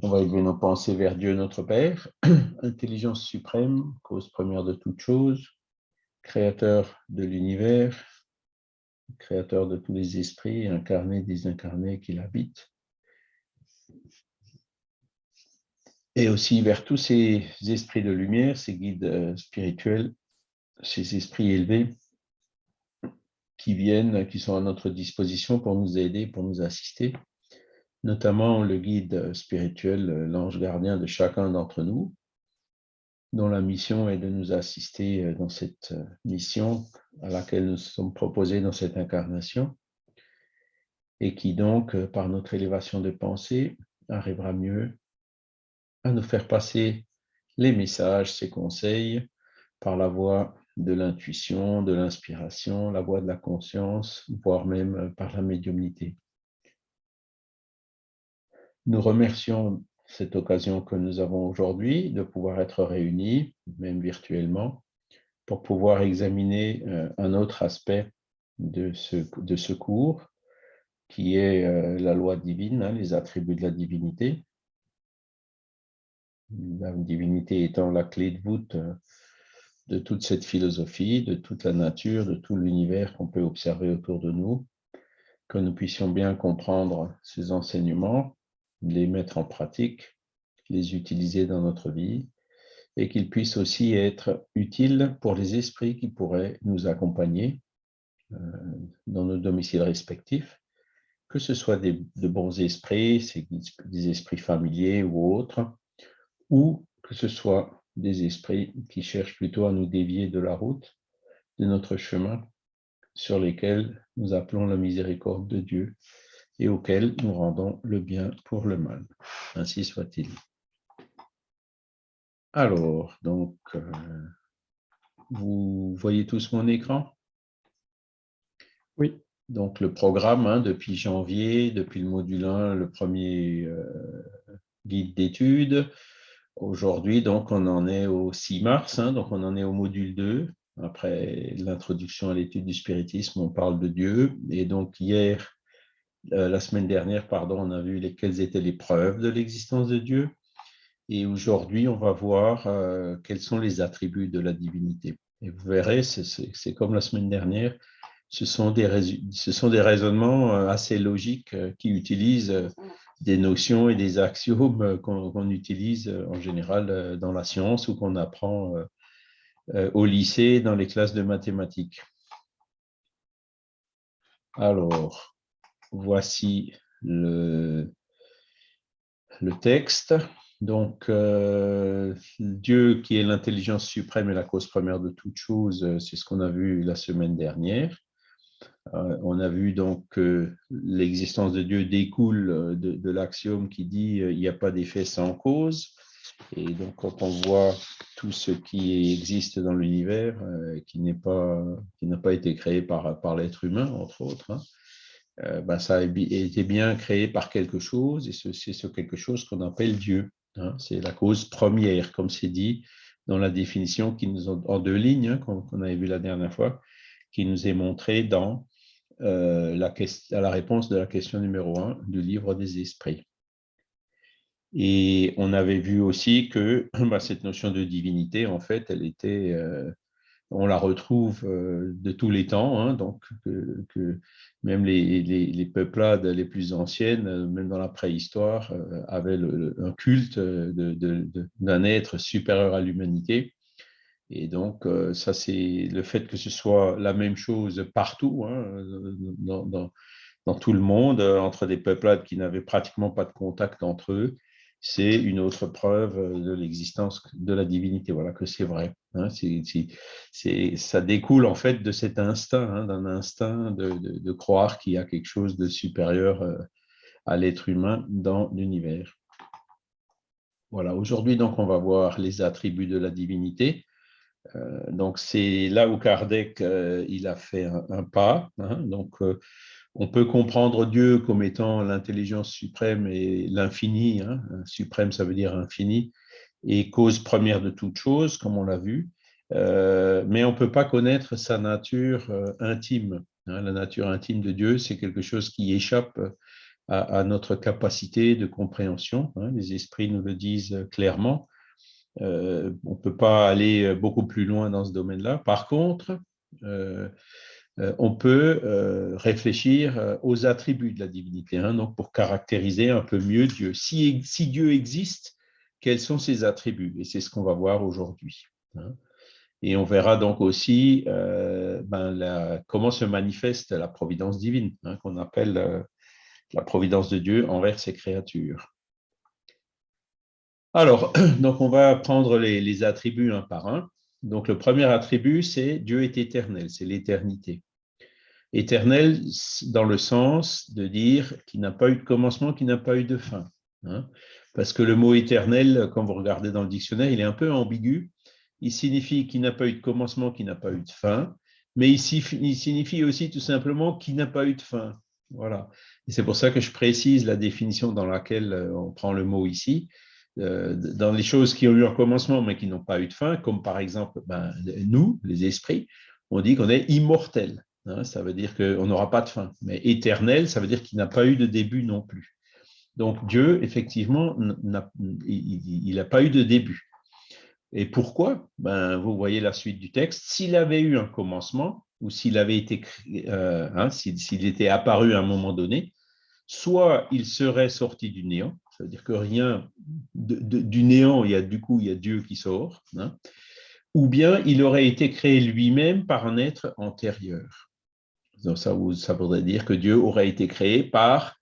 On va élever nos pensées vers Dieu notre Père, intelligence suprême, cause première de toutes choses, créateur de l'univers, créateur de tous les esprits, incarnés, désincarnés qui l'habitent. Et aussi vers tous ces esprits de lumière, ces guides euh, spirituels, ces esprits élevés qui viennent, qui sont à notre disposition pour nous aider, pour nous assister notamment le guide spirituel, l'ange gardien de chacun d'entre nous, dont la mission est de nous assister dans cette mission à laquelle nous sommes proposés dans cette incarnation, et qui donc, par notre élévation de pensée, arrivera mieux à nous faire passer les messages, ses conseils, par la voie de l'intuition, de l'inspiration, la voie de la conscience, voire même par la médiumnité. Nous remercions cette occasion que nous avons aujourd'hui de pouvoir être réunis, même virtuellement, pour pouvoir examiner euh, un autre aspect de ce, de ce cours, qui est euh, la loi divine, hein, les attributs de la divinité. La divinité étant la clé de voûte euh, de toute cette philosophie, de toute la nature, de tout l'univers qu'on peut observer autour de nous, que nous puissions bien comprendre ces enseignements les mettre en pratique, les utiliser dans notre vie, et qu'ils puissent aussi être utiles pour les esprits qui pourraient nous accompagner euh, dans nos domiciles respectifs, que ce soit des, de bons esprits, des esprits familiers ou autres, ou que ce soit des esprits qui cherchent plutôt à nous dévier de la route, de notre chemin, sur lesquels nous appelons la miséricorde de Dieu et auquel nous rendons le bien pour le mal. Ainsi soit-il. Alors, donc, euh, vous voyez tous mon écran? Oui. Donc, le programme, hein, depuis janvier, depuis le module 1, le premier euh, guide d'études. Aujourd'hui, donc, on en est au 6 mars, hein, donc on en est au module 2. Après l'introduction à l'étude du spiritisme, on parle de Dieu. Et donc, hier, la semaine dernière, pardon, on a vu les, quelles étaient les preuves de l'existence de Dieu. Et aujourd'hui, on va voir euh, quels sont les attributs de la divinité. Et vous verrez, c'est comme la semaine dernière, ce sont des, ce sont des raisonnements euh, assez logiques qui utilisent des notions et des axiomes qu'on utilise en général dans la science ou qu'on apprend au lycée dans les classes de mathématiques. Alors, voici le, texte. Donc, euh, Dieu qui est l'intelligence suprême et la cause première de toutes choses, euh, c'est ce qu'on a vu la semaine dernière. Euh, on a vu donc que l'existence de Dieu découle de, l'axiome qui dit il n'y a pas d'effet sans cause. Et donc, quand on voit tout ce qui existe dans l'univers, qui n'a pas, pas été créé par, par l'être humain, entre autres, hein, euh, ben, ça a été bien créé par quelque chose, et c'est ce quelque chose qu'on appelle Dieu. Hein. c'est la cause première, comme c'est dit dans la définition qui nous en deux lignes, hein, qu'on avait vu la dernière fois, qui nous est montrée dans euh, la, réponse de la question numéro un du livre des esprits. Et on avait vu aussi que bah, cette notion de divinité, en fait, elle était, euh, on la retrouve de tous les temps, hein, donc que, même les, peuplades les plus anciennes, même dans la préhistoire, euh, avaient un culte d'un être supérieur à l'humanité. Et donc, euh, ça, c'est le fait que ce soit la même chose partout, hein, dans, dans, tout le monde, entre des peuplades qui n'avaient pratiquement pas de contact entre eux, c'est une autre preuve de l'existence de la divinité. Voilà que c'est vrai. Hein. ça découle en fait de cet instinct, hein, d'un instinct de, croire qu'il y a quelque chose de supérieur euh, à l'être humain dans l'univers. Voilà, aujourd'hui donc on va voir les attributs de la divinité. Euh, donc c'est là où Kardec euh, il a fait un, pas. Hein. donc on peut comprendre Dieu comme étant l'intelligence suprême et l'infini. Hein. Suprême, ça veut dire infini, et cause première de toute chose, comme on l'a vu. Euh, mais on ne peut pas connaître sa nature euh, intime. Hein. La nature intime de Dieu, c'est quelque chose qui échappe à, notre capacité de compréhension. Hein. les esprits nous le disent clairement. Euh, on ne peut pas aller beaucoup plus loin dans ce domaine-là. Par contre, on peut réfléchir aux attributs de la divinité, hein, donc pour caractériser un peu mieux Dieu. Si, si Dieu existe, quels sont ses attributs? Et c'est ce qu'on va voir aujourd'hui. Hein. Et on verra donc aussi ben, comment se manifeste la providence divine, qu'on appelle la providence de Dieu envers ses créatures. Alors, donc on va prendre les, attributs un par un. Donc le premier attribut, c'est Dieu est éternel, c'est l'éternité. Éternel dans le sens de dire qu'il n'a pas eu de commencement, qu'il n'a pas eu de fin. Hein. Parce que le mot éternel, quand vous regardez dans le dictionnaire, il est un peu ambigu. Il signifie qu'il n'a pas eu de commencement, qu'il n'a pas eu de fin, mais il signifie aussi tout simplement qu'il n'a pas eu de fin. Voilà. Et c'est pour ça que je précise la définition dans laquelle euh, on prend le mot ici. Euh, dans les choses qui ont eu un commencement mais qui n'ont pas eu de fin, comme par exemple ben, nous, les esprits, on dit qu'on est immortel. Hein. ça veut dire qu'on n'aura pas de fin. Mais éternel, ça veut dire qu'il n'a pas eu de début non plus. Donc Dieu, effectivement, il n'a pas eu de début. Et pourquoi? Ben, Vous voyez la suite du texte. S'il avait eu un commencement, ou s'il avait été, euh, hein, s'il était apparu à un moment donné, soit il serait sorti du néant, ça veut dire que rien du néant, il y a du coup il y a Dieu qui sort, hein, ou bien il aurait été créé lui-même par un être antérieur. Donc ça, ça voudrait dire que Dieu aurait été créé par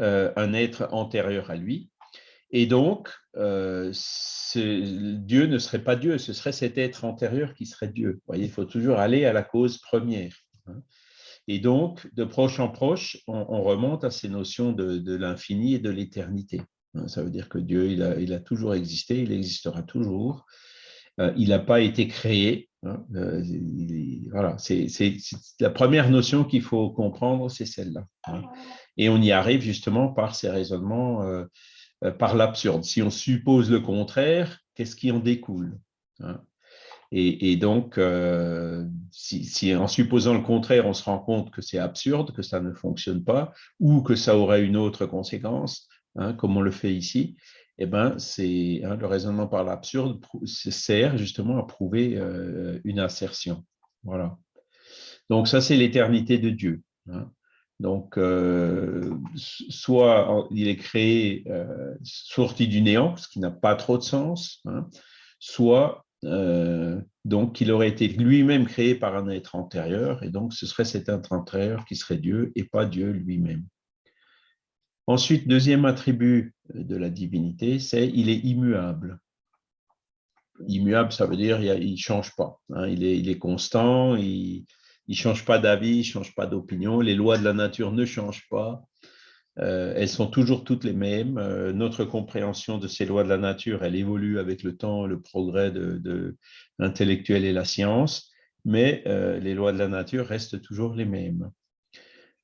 euh, un être antérieur à lui, et donc, euh, Dieu ne serait pas Dieu, ce serait cet être antérieur qui serait Dieu. Vous voyez, il faut toujours aller à la cause première. Hein. Et donc, de proche en proche, on, remonte à ces notions de, l'infini et de l'éternité. Hein. Ça veut dire que Dieu, il a, toujours existé, il existera toujours. Euh, il n'a pas été créé. Hein. Euh, voilà, c'est la première notion qu'il faut comprendre, c'est celle-là. Et on y arrive justement par ces raisonnements euh, par l'absurde. Si on suppose le contraire, qu'est-ce qui en découle hein? Et, donc, euh, si, en supposant le contraire, on se rend compte que c'est absurde, que ça ne fonctionne pas, ou que ça aurait une autre conséquence, hein, comme on le fait ici, eh ben, c'est hein, le raisonnement par l'absurde sert justement à prouver euh, une assertion. Voilà. Donc ça, c'est l'éternité de Dieu. Donc, euh, soit il est créé euh, sorti du néant, ce qui n'a pas trop de sens, hein, soit donc il aurait été lui-même créé par un être antérieur, et donc ce serait cet être antérieur qui serait Dieu et pas Dieu lui-même. Ensuite, deuxième attribut de la divinité, c'est il est immuable. Immuable, ça veut dire il ne change pas. Hein, il, est, constant, il, ne change pas d'avis, il ne change pas d'opinion. Les lois de la nature ne changent pas. Euh, elles sont toujours toutes les mêmes. Euh, notre compréhension de ces lois de la nature, elle évolue avec le temps, le progrès de, l'intellectuel et la science, mais euh, les lois de la nature restent toujours les mêmes.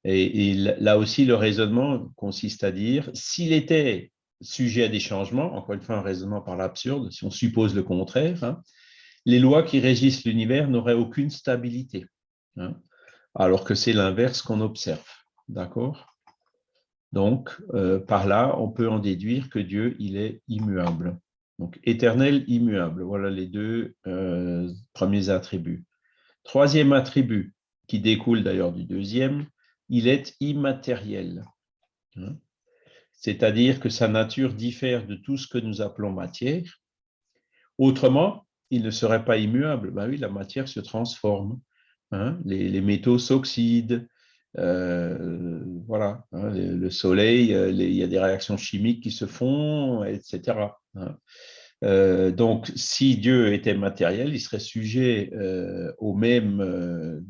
Et, là aussi, le raisonnement consiste à dire, s'il était sujet à des changements, encore une fois un raisonnement par l'absurde, si on suppose le contraire, hein, les lois qui régissent l'univers n'auraient aucune stabilité. Hein, alors que c'est l'inverse qu'on observe. D'accord? Donc, euh, par là, on peut en déduire que Dieu, il est immuable. Donc, éternel, immuable. Voilà les deux euh, premiers attributs. Troisième attribut, qui découle d'ailleurs du deuxième, il est immatériel. Hein. C'est-à-dire que sa nature diffère de tout ce que nous appelons matière. Autrement, il ne serait pas immuable. Ben oui, la matière se transforme. Hein, les, métaux s'oxydent, euh, voilà, hein, le, soleil, euh, il y a des réactions chimiques qui se font, etc. Hein. Euh, donc, si Dieu était matériel, il serait sujet aux mêmes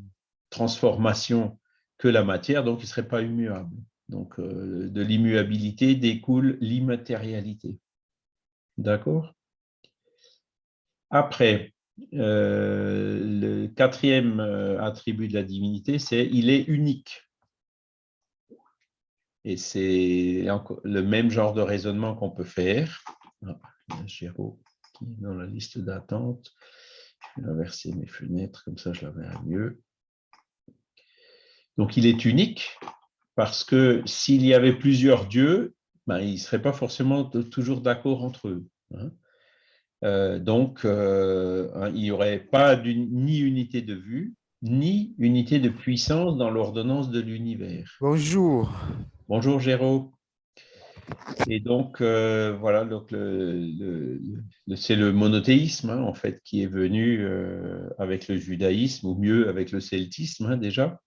transformations que la matière, donc il ne serait pas immuable. Donc, de l'immuabilité découle l'immatérialité. D'accord? Après, euh, le quatrième euh, attribut de la divinité, c'est il est unique. Et c'est le même genre de raisonnement qu'on peut faire. Ah, a qui est dans la liste d'attente. Je vais inverser mes fenêtres, comme ça je la verrai mieux. Donc il est unique parce que s'il y avait plusieurs dieux, ben, ils ne seraient pas forcément toujours d'accord entre eux. Hein. Euh, donc, euh, hein, il n'y aurait pas ni unité de vue, ni unité de puissance dans l'ordonnance de l'univers. Bonjour. Bonjour Géraud. Et donc, euh, voilà, donc c'est le monothéisme, hein, en fait, qui est venu avec le judaïsme, ou mieux avec le celtisme déjà.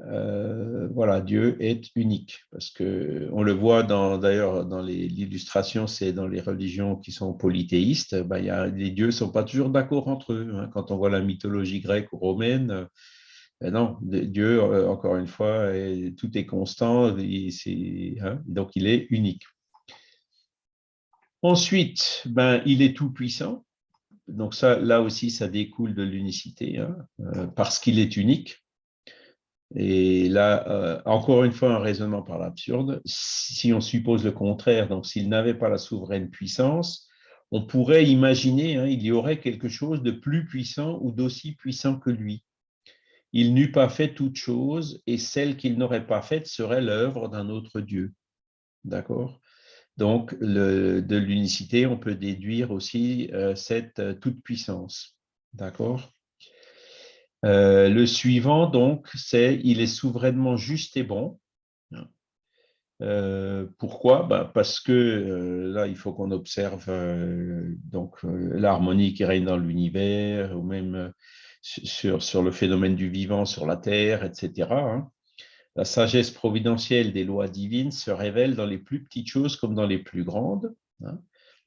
Euh, voilà, Dieu est unique, parce que on le voit d'ailleurs dans, l'illustration, c'est dans les religions qui sont polythéistes, ben, les dieux ne sont pas toujours d'accord entre eux. Hein. Quand on voit la mythologie grecque ou romaine, ben non, Dieu, euh, encore une fois, tout est constant, hein, donc il est unique. Ensuite, ben, il est tout puissant. Donc ça, là aussi, ça découle de l'unicité, hein, euh, parce qu'il est unique. Et là, euh, encore une fois, un raisonnement par l'absurde. Si on suppose le contraire, donc s'il n'avait pas la souveraine puissance, on pourrait imaginer hein, il y aurait quelque chose de plus puissant ou d'aussi puissant que lui. Il n'eût pas fait toute chose et celle qu'il n'aurait pas faite serait l'œuvre d'un autre Dieu. D'accord? Donc, de l'unicité, on peut déduire aussi euh, cette euh, toute-puissance. D'accord? Euh, le suivant, donc, c'est il est souverainement juste et bon. Euh, pourquoi? Bah, Parce que euh, là, il faut qu'on observe donc l'harmonie qui règne dans l'univers, ou même sur, sur, le phénomène du vivant sur la Terre, etc. Hein. La sagesse providentielle des lois divines se révèle dans les plus petites choses comme dans les plus grandes, hein.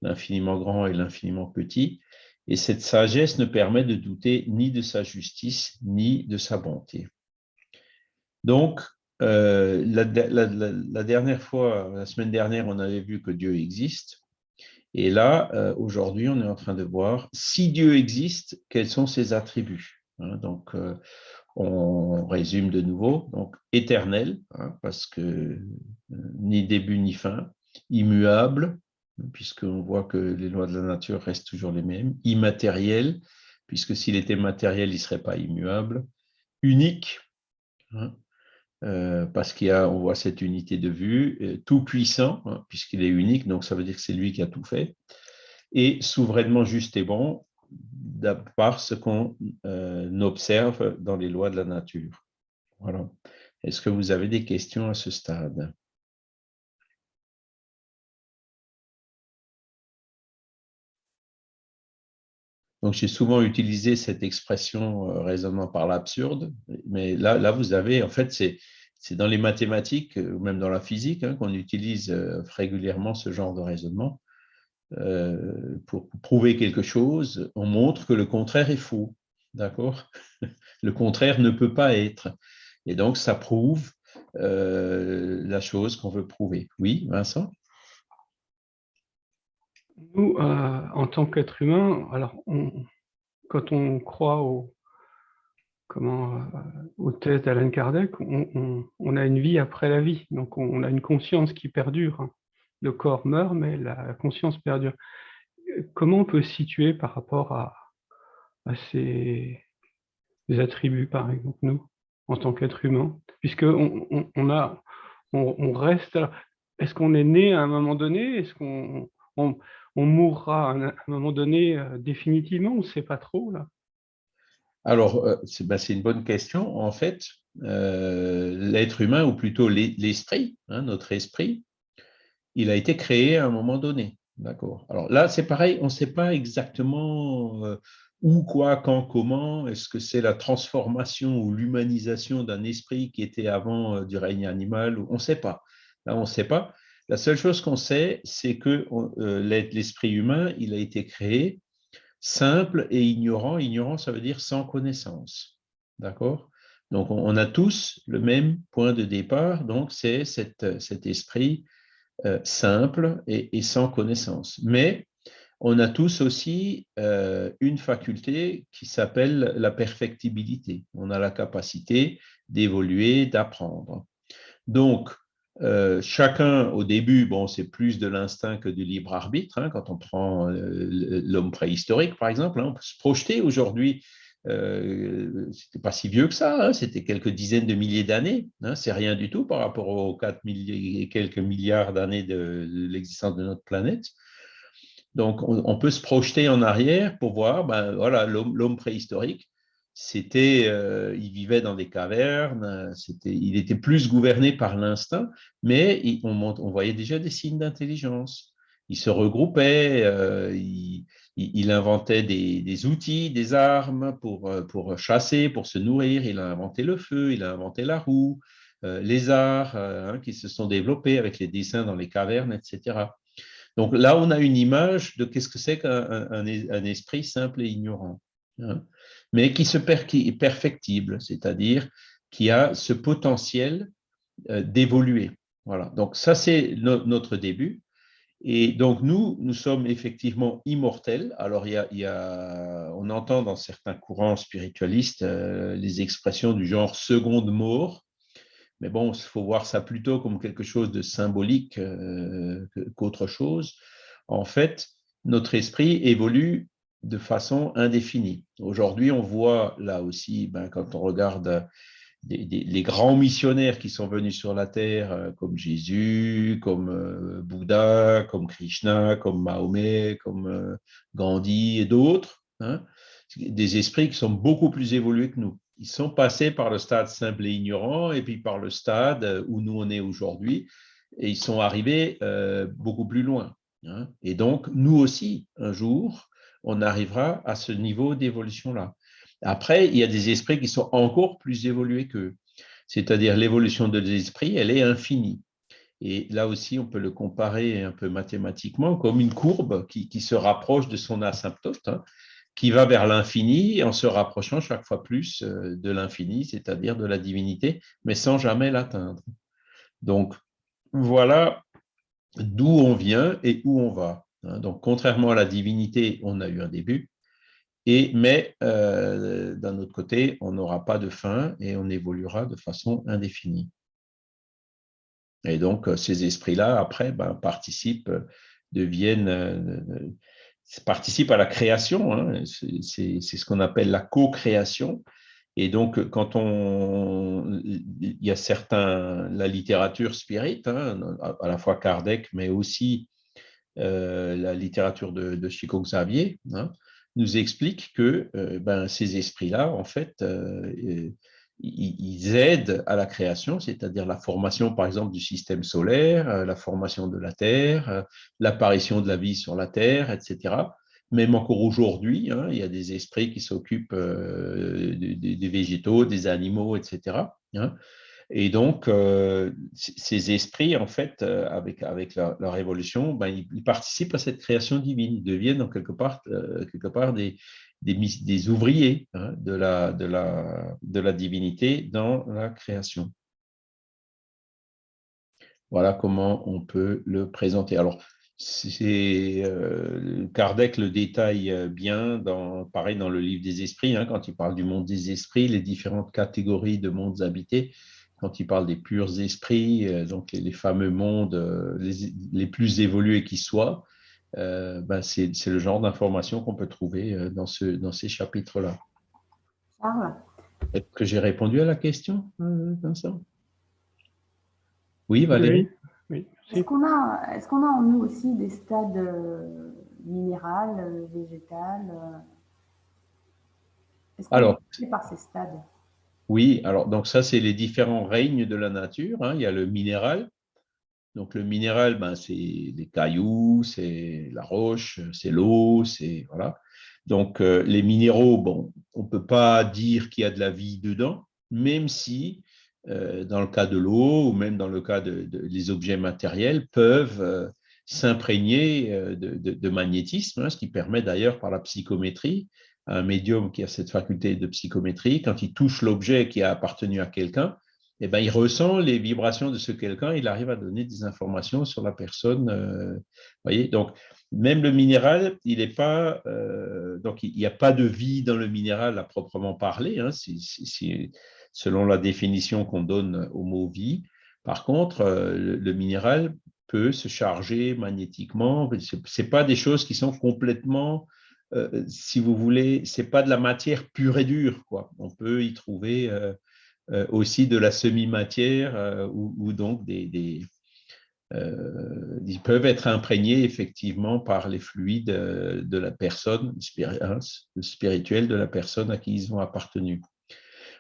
l'infiniment grand et l'infiniment petit. Et cette sagesse ne permet de douter ni de sa justice, ni de sa bonté. Donc, euh, la, dernière fois, la semaine dernière, on avait vu que Dieu existe. Et là, euh, aujourd'hui, on est en train de voir si Dieu existe, quels sont ses attributs. Hein. donc, euh, on résume de nouveau. Donc, éternel, hein, parce que ni début ni fin, immuable, puisqu'on voit que les lois de la nature restent toujours les mêmes, immatériel, puisque s'il était matériel, il ne serait pas immuable, unique, hein, euh, parce qu'on voit cette unité de vue, euh, tout puissant, hein, puisqu'il est unique, donc ça veut dire que c'est lui qui a tout fait, et souverainement juste et bon, par ce qu'on euh, observe dans les lois de la nature. Voilà. Est-ce que vous avez des questions à ce stade? Donc, j'ai souvent utilisé cette expression euh, raisonnement par l'absurde, mais là, vous avez, en fait, c'est dans les mathématiques ou même dans la physique hein, qu'on utilise euh, régulièrement ce genre de raisonnement. Euh, pour prouver quelque chose, on montre que le contraire est faux. D'accord? Le contraire ne peut pas être. Et donc, ça prouve la chose qu'on veut prouver. Oui, Vincent? Nous, euh, en tant qu'être humain, alors quand on croit au, comment, euh, aux thèses d'Alan Kardec, on, a une vie après la vie. Donc on, a une conscience qui perdure. Le corps meurt, mais la conscience perdure. Comment on peut se situer par rapport à, ces, attributs, par exemple, nous, en tant qu'être humain Puisque on, reste. Est-ce qu'on est né à un moment donné? Est-ce qu'on on mourra à un moment donné euh, définitivement On ne sait pas trop là? Alors, euh, ben, c'est une bonne question. En fait, euh, l'être humain, ou plutôt l'esprit, hein, notre esprit, il a été créé à un moment donné. D'accord? Alors là, c'est pareil, on ne sait pas exactement où, quoi, quand, comment. Est-ce que c'est la transformation ou l'humanisation d'un esprit qui était avant du règne animal? On ne sait pas. Là, on ne sait pas. La seule chose qu'on sait, c'est que euh, l'esprit humain, il a été créé simple et ignorant. Ignorant, ça veut dire sans connaissance. D'accord? Donc, on a tous le même point de départ, donc c'est cet esprit euh, simple et, sans connaissance. Mais on a tous aussi euh, une faculté qui s'appelle la perfectibilité. On a la capacité d'évoluer, d'apprendre. Donc, euh, chacun, au début, bon, c'est plus de l'instinct que du libre arbitre. Hein, quand on prend euh, l'homme préhistorique, par exemple, hein, on peut se projeter aujourd'hui euh, c'était pas si vieux que ça, hein, c'était quelques dizaines de milliers d'années, c'est rien du tout par rapport aux 4 et quelques milliards d'années de, l'existence de notre planète. Donc, on, peut se projeter en arrière pour voir, ben, voilà, l'homme préhistorique, c'était, euh, il vivait dans des cavernes, c'était, il était plus gouverné par l'instinct, mais on, voyait déjà des signes d'intelligence. Il se regroupait, euh, il, inventait des, outils, des armes pour, euh, pour chasser, pour se nourrir. Il a inventé le feu, il a inventé la roue, euh, les arts hein, qui se sont développés avec les dessins dans les cavernes, etc. Donc là, on a une image de qu'est-ce que c'est qu'un un, esprit simple et ignorant, hein, mais qui, se qui est perfectible, c'est-à-dire qui a ce potentiel d'évoluer. Voilà. Donc ça, c'est notre début. Et donc, nous, nous sommes effectivement immortels. Alors, il y a, on entend dans certains courants spiritualistes euh, les expressions du genre seconde mort, mais bon, il faut voir ça plutôt comme quelque chose de symbolique euh, qu'autre chose. En fait, notre esprit évolue de façon indéfinie. Aujourd'hui, on voit là aussi, ben, quand on regarde les grands missionnaires qui sont venus sur la terre, euh, comme Jésus, comme euh, Bouddha, comme Krishna, comme Mahomet, comme euh, Gandhi et d'autres, hein, des esprits qui sont beaucoup plus évolués que nous. Ils sont passés par le stade simple et ignorant et puis par le stade où nous on est aujourd'hui et ils sont arrivés beaucoup plus loin. Hein. Et donc, nous aussi, un jour, on arrivera à ce niveau d'évolution-là. Après, il y a des esprits qui sont encore plus évolués qu'eux. C'est-à-dire l'évolution de l'esprit, elle est infinie. Et là aussi, on peut le comparer un peu mathématiquement comme une courbe qui, se rapproche de son asymptote, hein, qui va vers l'infini en se rapprochant chaque fois plus euh, de l'infini, c'est-à-dire de la divinité, mais sans jamais l'atteindre. Donc, voilà d'où on vient et où on va. Hein. Donc, contrairement à la divinité, on a eu un début, mais euh, d'un autre côté, on n'aura pas de fin et on évoluera de façon indéfinie. Et donc, euh, ces esprits-là, après, ben, participent, deviennent, euh, participent à la création. Hein. C'est ce qu'on appelle la co-création. Et donc, quand on, il y a certains, la littérature spirit, hein, à la fois Kardec, mais aussi la littérature de, de Chico Xavier, hein, nous explique que euh, ben, ces esprits-là, en fait, euh, ils aident à la création, c'est-à-dire la formation, par exemple, du système solaire, euh, la formation de la Terre, l'apparition de la vie sur la Terre, etc. Même encore aujourd'hui, hein, il y a des esprits qui s'occupent des, végétaux, des animaux, etc. Et donc, euh, ces esprits, en fait, euh, avec, avec leur, évolution, ben, ils, participent à cette création divine. Ils deviennent en quelque part, euh, quelque part des, des, ouvriers hein, de, la, de, la, de la divinité dans la création. Voilà comment on peut le présenter. Alors, Kardec le détaille bien, dans, pareil dans le livre des esprits, hein, quand il parle du monde des esprits, les différentes catégories de mondes habités quand il parle des purs esprits, euh, donc les, fameux mondes euh, les, plus évolués qui soient, euh, ben c'est le genre d'information qu'on peut trouver dans, ce, dans ces chapitres-là. Charles. Est-ce que j'ai répondu à la question, Vincent? Oui, Valérie. Oui. Est-ce qu'on a, est qu'on a en nous aussi des stades minéral, végétal Est-ce qu'on est par ces stades? Oui, alors donc ça, c'est les différents règnes de la nature. Hein. Il y a le minéral. Donc le minéral, ben, c'est les cailloux, c'est la roche, c'est l'eau, c'est voilà. Donc euh, les minéraux, bon, on ne peut pas dire qu'il y a de la vie dedans, même si euh, dans le cas de l'eau ou même dans le cas des objets matériels peuvent euh, s'imprégner de, magnétisme, hein, ce qui permet d'ailleurs par la psychométrie un médium qui a cette faculté de psychométrie, quand il touche l'objet qui a appartenu à quelqu'un, eh ben, il ressent les vibrations de ce quelqu'un, il arrive à donner des informations sur la personne. Euh, voyez donc, même le minéral, il n'est pas, euh, donc il n'y a pas de vie dans le minéral à proprement parler, hein, selon la définition qu'on donne au mot vie. Par contre, euh, le, minéral peut se charger magnétiquement. Ce pas des choses qui sont complètement si vous voulez, ce n'est pas de la matière pure et dure. Quoi. On peut y trouver aussi de la semi-matière ou, donc des, ils peuvent être imprégnés effectivement par les fluides de la personne spirituelle de la personne à qui ils ont appartenu.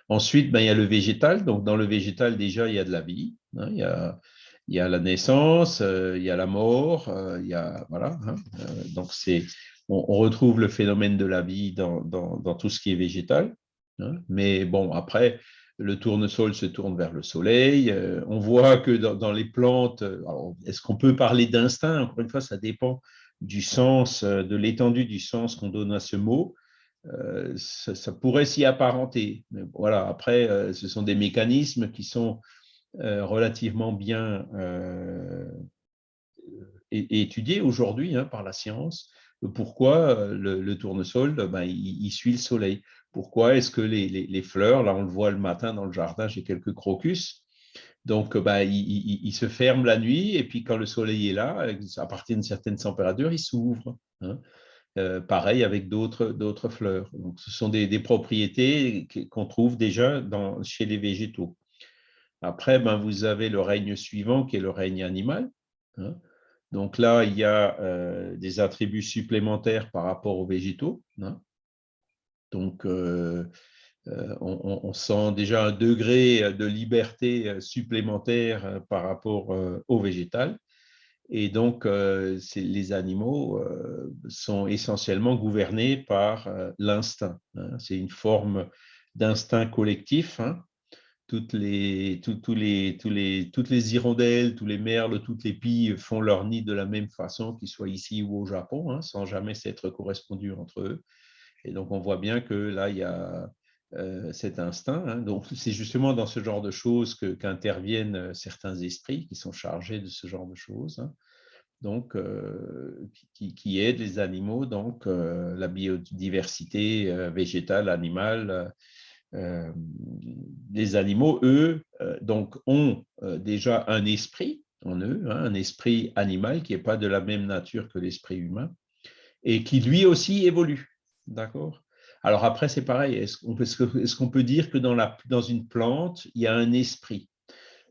Ensuite, ben, il y a le végétal. Donc, dans le végétal, déjà, il y a de la vie. Hein. il, y a, il, y a, la naissance, il y a la mort, il y a, voilà. Hein. donc, c'est, on, retrouve le phénomène de la vie dans, tout ce qui est végétal. Hein. mais bon, après, le tournesol se tourne vers le soleil. Euh, on voit que dans, les plantes, euh, est-ce qu'on peut parler d'instinct? Encore une fois, ça dépend du sens, euh, de l'étendue du sens qu'on donne à ce mot. ça, pourrait s'y apparenter. Mais voilà, après, ce sont des mécanismes qui sont relativement bien étudiés aujourd'hui hein, par la science. Pourquoi le, tournesol, ben, il, suit le soleil? Pourquoi est-ce que les, fleurs, là on le voit le matin dans le jardin, j'ai quelques crocus, donc bah, ils, se ferment la nuit et puis quand le soleil est là, à partir d'une certaine température, ils s'ouvrent. Hein. Euh, pareil avec d'autres fleurs. Donc, ce sont des, propriétés qu'on trouve déjà chez les végétaux. Après, ben, vous avez le règne suivant qui est le règne animal. Hein. Donc là, il y a euh, des attributs supplémentaires par rapport aux végétaux. Hein. Donc, euh, euh, on, sent déjà un degré de liberté supplémentaire par rapport au végétal. Et donc, les animaux sont essentiellement gouvernés par l'instinct. Hein. C'est une forme d'instinct collectif. Hein. Toutes, les, tous les, tous les, toutes les hirondelles, tous les merles, toutes les pies font leur nid de la même façon, qu'ils soient ici ou au Japon, hein, sans jamais s'être correspondus entre eux. Et donc, on voit bien que là, il y a euh, cet instinct. Hein. Donc, c'est justement dans ce genre de choses qu'interviennent euh, certains esprits qui sont chargés de ce genre de choses. Hein. Donc, euh, qui, aident les animaux, donc la biodiversité végétale, animale. Les animaux, eux, donc, ont déjà un esprit en eux, hein, un esprit animal qui n'est pas de la même nature que l'esprit humain, et qui lui aussi évolue. D'accord? Alors après, c'est pareil. Est-ce qu'on peut, dire que dans, dans une plante, il y a un esprit?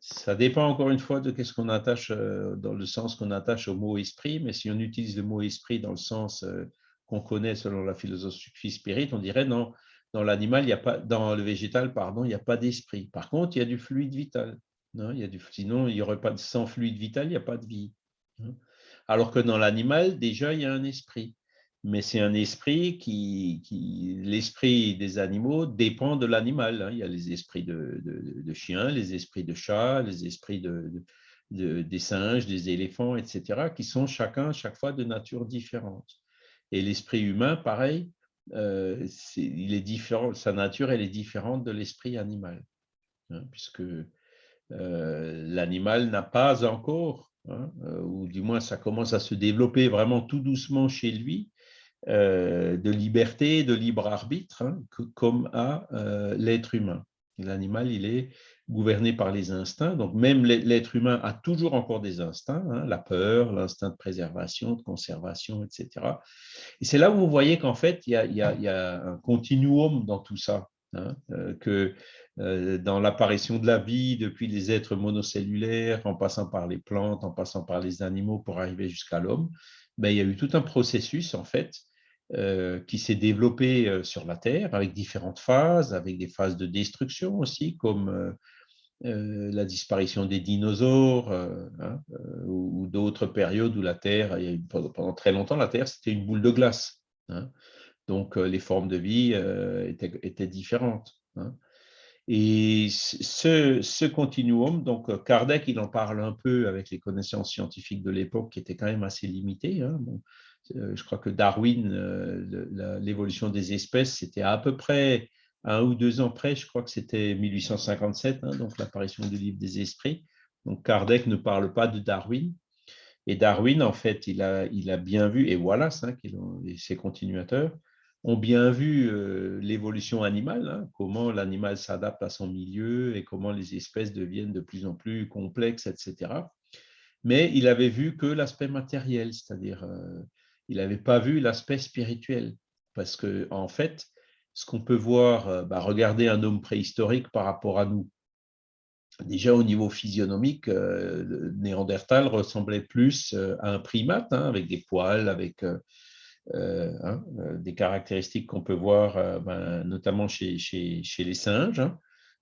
Ça dépend encore une fois de qu'est-ce qu'on attache, euh, dans le sens qu'on attache au mot esprit, mais si on utilise le mot esprit dans le sens euh, qu'on connaît selon la philosophie spirit, on dirait non, dans l'animal, il y a pas, dans le végétal, pardon, il n'y a pas d'esprit. Par contre, il y a du fluide vital. Non, il y a du, sinon, il n'y aurait pas de sans fluide vital, il n'y a pas de vie. Hein. Alors que dans l'animal, déjà, il y a un esprit mais c'est un esprit qui, l'esprit des animaux dépend de l'animal. Hein. Il y a les esprits de, chiens, les esprits de chats, les esprits de, des singes, des éléphants, etc., qui sont chacun, chaque fois, de nature différente. Et l'esprit humain, pareil, euh, il est différent, sa nature, elle est différente de l'esprit animal, hein, puisque euh, l'animal n'a pas encore, hein, euh, ou du moins ça commence à se développer vraiment tout doucement chez lui, de liberté, de libre arbitre, hein, comme à l'être humain. L'animal, il est gouverné par les instincts, donc même l'être humain a toujours encore des instincts, hein, la peur, l'instinct de préservation, de conservation, etc. Et c'est là où vous voyez qu'en fait, il y, a, un continuum dans tout ça, hein, euh, que dans l'apparition de la vie, depuis les êtres monocellulaires, en passant par les plantes, en passant par les animaux pour arriver jusqu'à l'homme, ben, il y a eu tout un processus en fait euh, qui s'est développé euh, sur la Terre avec différentes phases, avec des phases de destruction aussi, comme euh, la disparition des dinosaures hein, ou, d'autres périodes où la Terre, pendant très longtemps, la Terre, c'était une boule de glace. Hein. donc, les formes de vie étaient, différentes. Hein. Et ce, continuum, donc Kardec, il en parle un peu avec les connaissances scientifiques de l'époque qui étaient quand même assez limitées. Euh, je crois que Darwin, euh, l'évolution des espèces, c'était à peu près un ou deux ans près, je crois que c'était 1857, hein, donc l'apparition du livre des esprits. Donc Kardec ne parle pas de Darwin. Et Darwin, en fait, il a, bien vu, et Wallace, hein, ses continuateurs, ont bien vu euh, l'évolution animale, hein, comment l'animal s'adapte à son milieu et comment les espèces deviennent de plus en plus complexes, etc. Mais il avait vu que l'aspect matériel, c'est-à-dire il n'avait pas vu l'aspect spirituel. parce que en fait, ce qu'on peut voir, bah, regarder un homme préhistorique par rapport à nous. Déjà au niveau physionomique, le Néandertal ressemblait plus à un primate, hein, avec des poils, avec hein, des caractéristiques qu'on peut voir ben, notamment chez, les singes. Hein.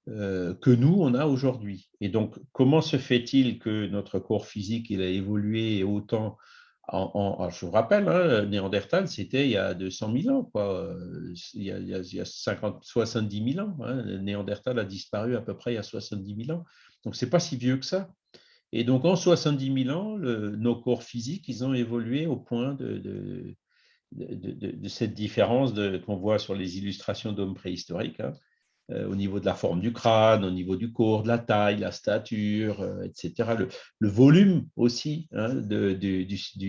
Euh, que nous, on a aujourd'hui. Et donc, comment se fait-il que notre corps physique il a évolué autant je vous rappelle, hein, Néandertal, c'était il y a 200 000 ans, quoi. Il, y a, il, y a, 50, 70 000 ans. Hein. Néandertal a disparu à peu près il y a 70 000 ans. Donc, ce n'est pas si vieux que ça. Et donc, en 70 000 ans, nos corps physiques, ils ont évolué au point de, cette différence qu'on voit sur les illustrations d'hommes préhistoriques. Hein. Euh, au niveau de la forme du crâne, au niveau du corps, de la taille, la stature, euh, etc. Le, volume aussi hein, du,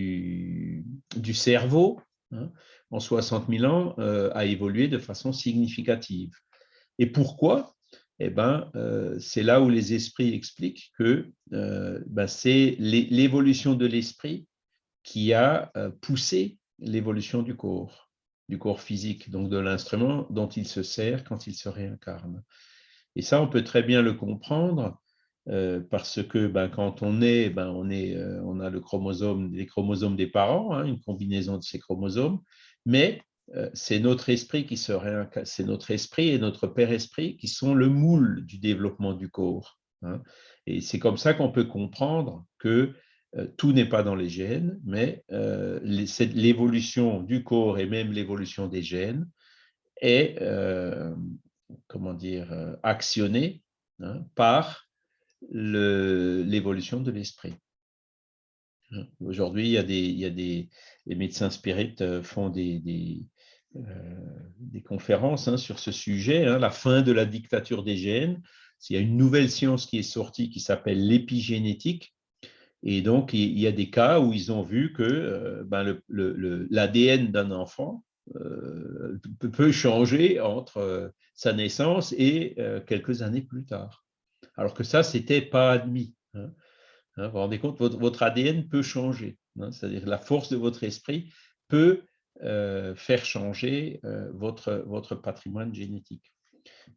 cerveau hein, en 60 000 ans euh, a évolué de façon significative. Et pourquoi? Eh ben, c'est là où les esprits expliquent que ben, c'est l'évolution de l'esprit qui a poussé l'évolution du corps du corps physique, donc de l'instrument dont il se sert quand il se réincarne. Et ça, on peut très bien le comprendre euh, parce que ben, quand on est, ben, on, est euh, on a le chromosome, les chromosomes des parents, hein, une combinaison de ces chromosomes, mais euh, c'est notre esprit qui se réincarne, c'est notre esprit et notre père esprit qui sont le moule du développement du corps. Hein. Et c'est comme ça qu'on peut comprendre que tout n'est pas dans les gènes, mais euh, l'évolution du corps et même l'évolution des gènes est, euh, comment dire, actionnée hein, par l'évolution de l'esprit. Hein, aujourd'hui, il y a des, les médecins spirites font des, des, conférences hein, sur ce sujet, la fin de la dictature des gènes. Il y a une nouvelle science qui est sortie qui s'appelle l'épigénétique, et donc, il y a des cas où ils ont vu que euh, ben, l'ADN d'un enfant euh, peut changer entre euh, sa naissance et quelques années plus tard. Alors que ça, ce n'était pas admis. Hein. Hein, vous vous rendez compte, votre, ADN peut changer. Hein. C'est-à-dire la force de votre esprit peut faire changer votre, votre patrimoine génétique.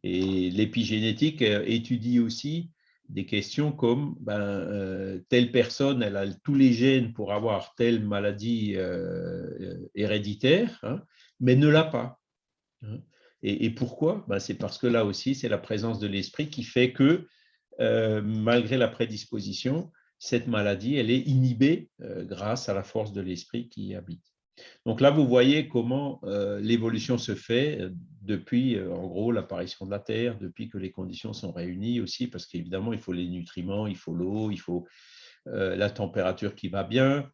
Et l'épigénétique étudie aussi des questions comme ben, euh, telle personne, elle a tous les gènes pour avoir telle maladie euh, héréditaire, hein, mais ne l'a pas. Hein. Et, pourquoi? Ben, C'est parce que là aussi, c'est la présence de l'esprit qui fait que, euh, malgré la prédisposition, cette maladie, elle est inhibée grâce à la force de l'esprit qui habite. Donc là, vous voyez comment euh, l'évolution se fait euh, depuis, euh, en gros, l'apparition de la Terre, depuis que les conditions sont réunies aussi, parce qu'évidemment, il faut les nutriments, il faut l'eau, il faut la température qui va bien,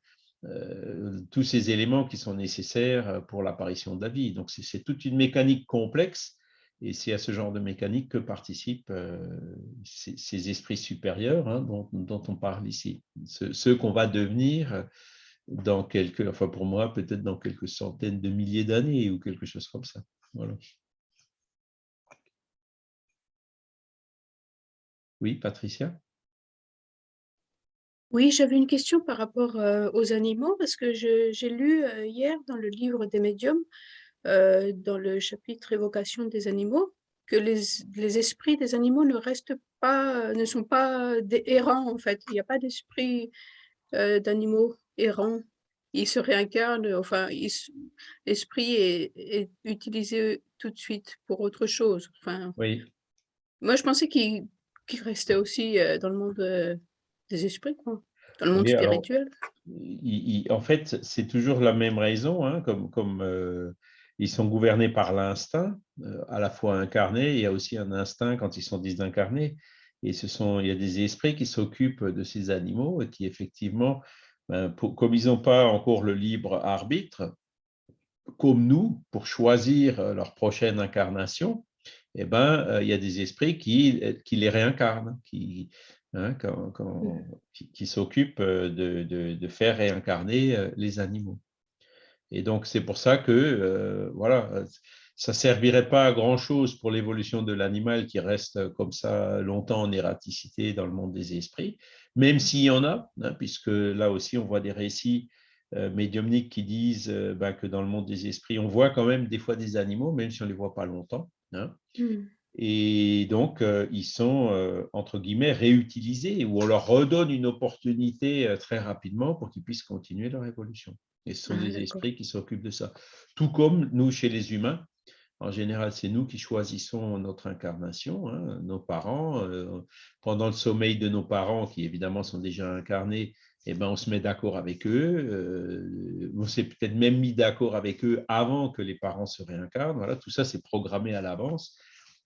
tous ces éléments qui sont nécessaires pour l'apparition de la vie. Donc, c'est toute une mécanique complexe, et c'est à ce genre de mécanique que participent ces, esprits supérieurs hein, dont, on parle ici, ceux qu'on va devenir dans quelques, enfin pour moi, peut-être dans quelques centaines de milliers d'années ou quelque chose comme ça. Oui, Patricia? Oui, j'avais une question par rapport euh, aux animaux, parce que j'ai lu euh, hier dans le livre des médiums, euh, dans le chapitre évocation des animaux, que les, les, esprits des animaux ne restent pas, ne sont pas des errants en fait. Il n'y a pas d'esprit d'animaux errant, il se réincarne, enfin, l'esprit est, utilisé tout de suite pour autre chose. Enfin, oui. Moi, je pensais qu'il restait aussi euh, dans le monde euh, des esprits, quoi, dans le monde spirituel. en fait, c'est toujours la même raison, hein, comme, comme euh, ils sont gouvernés par l'instinct, à la fois incarné, il y a aussi un instinct quand ils sont désincarnés. Et ce sont, il y a des esprits qui s'occupent de ces animaux et qui effectivement ben, comme ils n'ont pas encore le libre arbitre, comme nous, pour choisir euh, leur prochaine incarnation, eh ben, euh, il y a des esprits qui, euh, qui les réincarnent, qui, hein, qui, s'occupent de, de, faire réincarner les animaux. Et donc, c'est pour ça que, voilà, ça ne servirait pas à grand-chose pour l'évolution de l'animal qui reste comme ça longtemps en ératicité dans le monde des esprits, même s'il y en a, hein, puisque là aussi on voit des récits médiumniques qui disent ben, que dans le monde des esprits, on voit quand même des fois des animaux, même si on ne les voit pas longtemps. Hein. Mmh. Et donc, ils sont, entre guillemets, réutilisés, ou on leur redonne une opportunité très rapidement pour qu'ils puissent continuer leur évolution. Et ce sont ah, des esprits qui s'occupent de ça. Tout comme nous, chez les humains, en général, c'est nous qui choisissons notre incarnation, hein, nos parents. pendant le sommeil de nos parents, qui évidemment sont déjà incarnés, eh ben, on se met d'accord avec eux. on s'est peut-être même mis d'accord avec eux avant que les parents se réincarnent. Voilà, tout ça, c'est programmé à l'avance.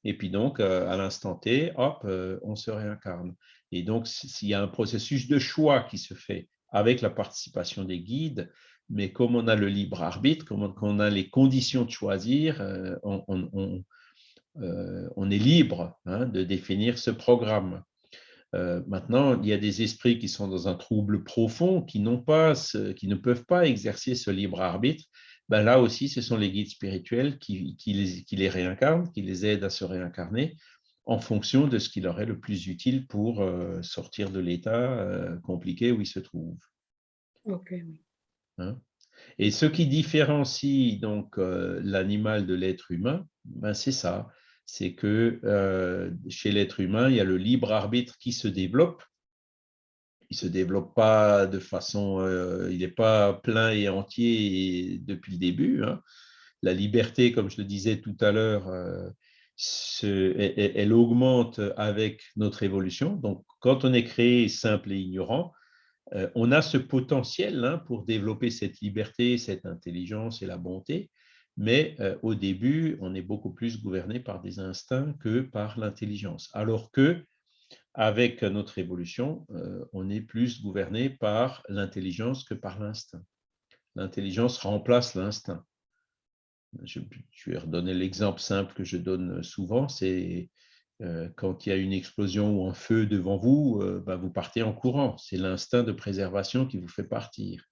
Et puis donc, à l'instant T, hop, on se réincarne. Et donc, s'il y a un processus de choix qui se fait avec la participation des guides, mais comme on a le libre arbitre, comme on a les conditions de choisir, euh, euh, on, est libre hein, de définir ce programme. Euh, maintenant, il y a des esprits qui sont dans un trouble profond, qui, pas qui ne peuvent pas exercer ce libre arbitre. Ben là aussi, ce sont les guides spirituels qui, les, qui, réincarnent, qui les aident à se réincarner en fonction de ce qui leur est le plus utile pour sortir de l'état compliqué où ils se trouvent. Ok, oui. Hein. Et ce qui différencie donc euh, l'animal de l'être humain, ben c'est ça, c'est que euh, chez l'être humain, il y a le libre arbitre qui se développe. Il ne se développe pas de façon, euh, il n'est pas plein et entier depuis le début. Hein. La liberté, comme je le disais tout à l'heure, elle, augmente avec notre évolution. Donc, quand on est créé simple et ignorant, on a ce potentiel hein, pour développer cette liberté, cette intelligence et la bonté, mais euh, au début, on est beaucoup plus gouverné par des instincts que par l'intelligence. Alors que avec notre évolution, euh, on est plus gouverné par l'intelligence que par l'instinct. L'intelligence remplace l'instinct. Je, je, vais redonner l'exemple simple que je donne souvent, c'est euh, quand il y a une explosion ou un feu devant vous, euh, bah, vous partez en courant. C'est l'instinct de préservation qui vous fait partir.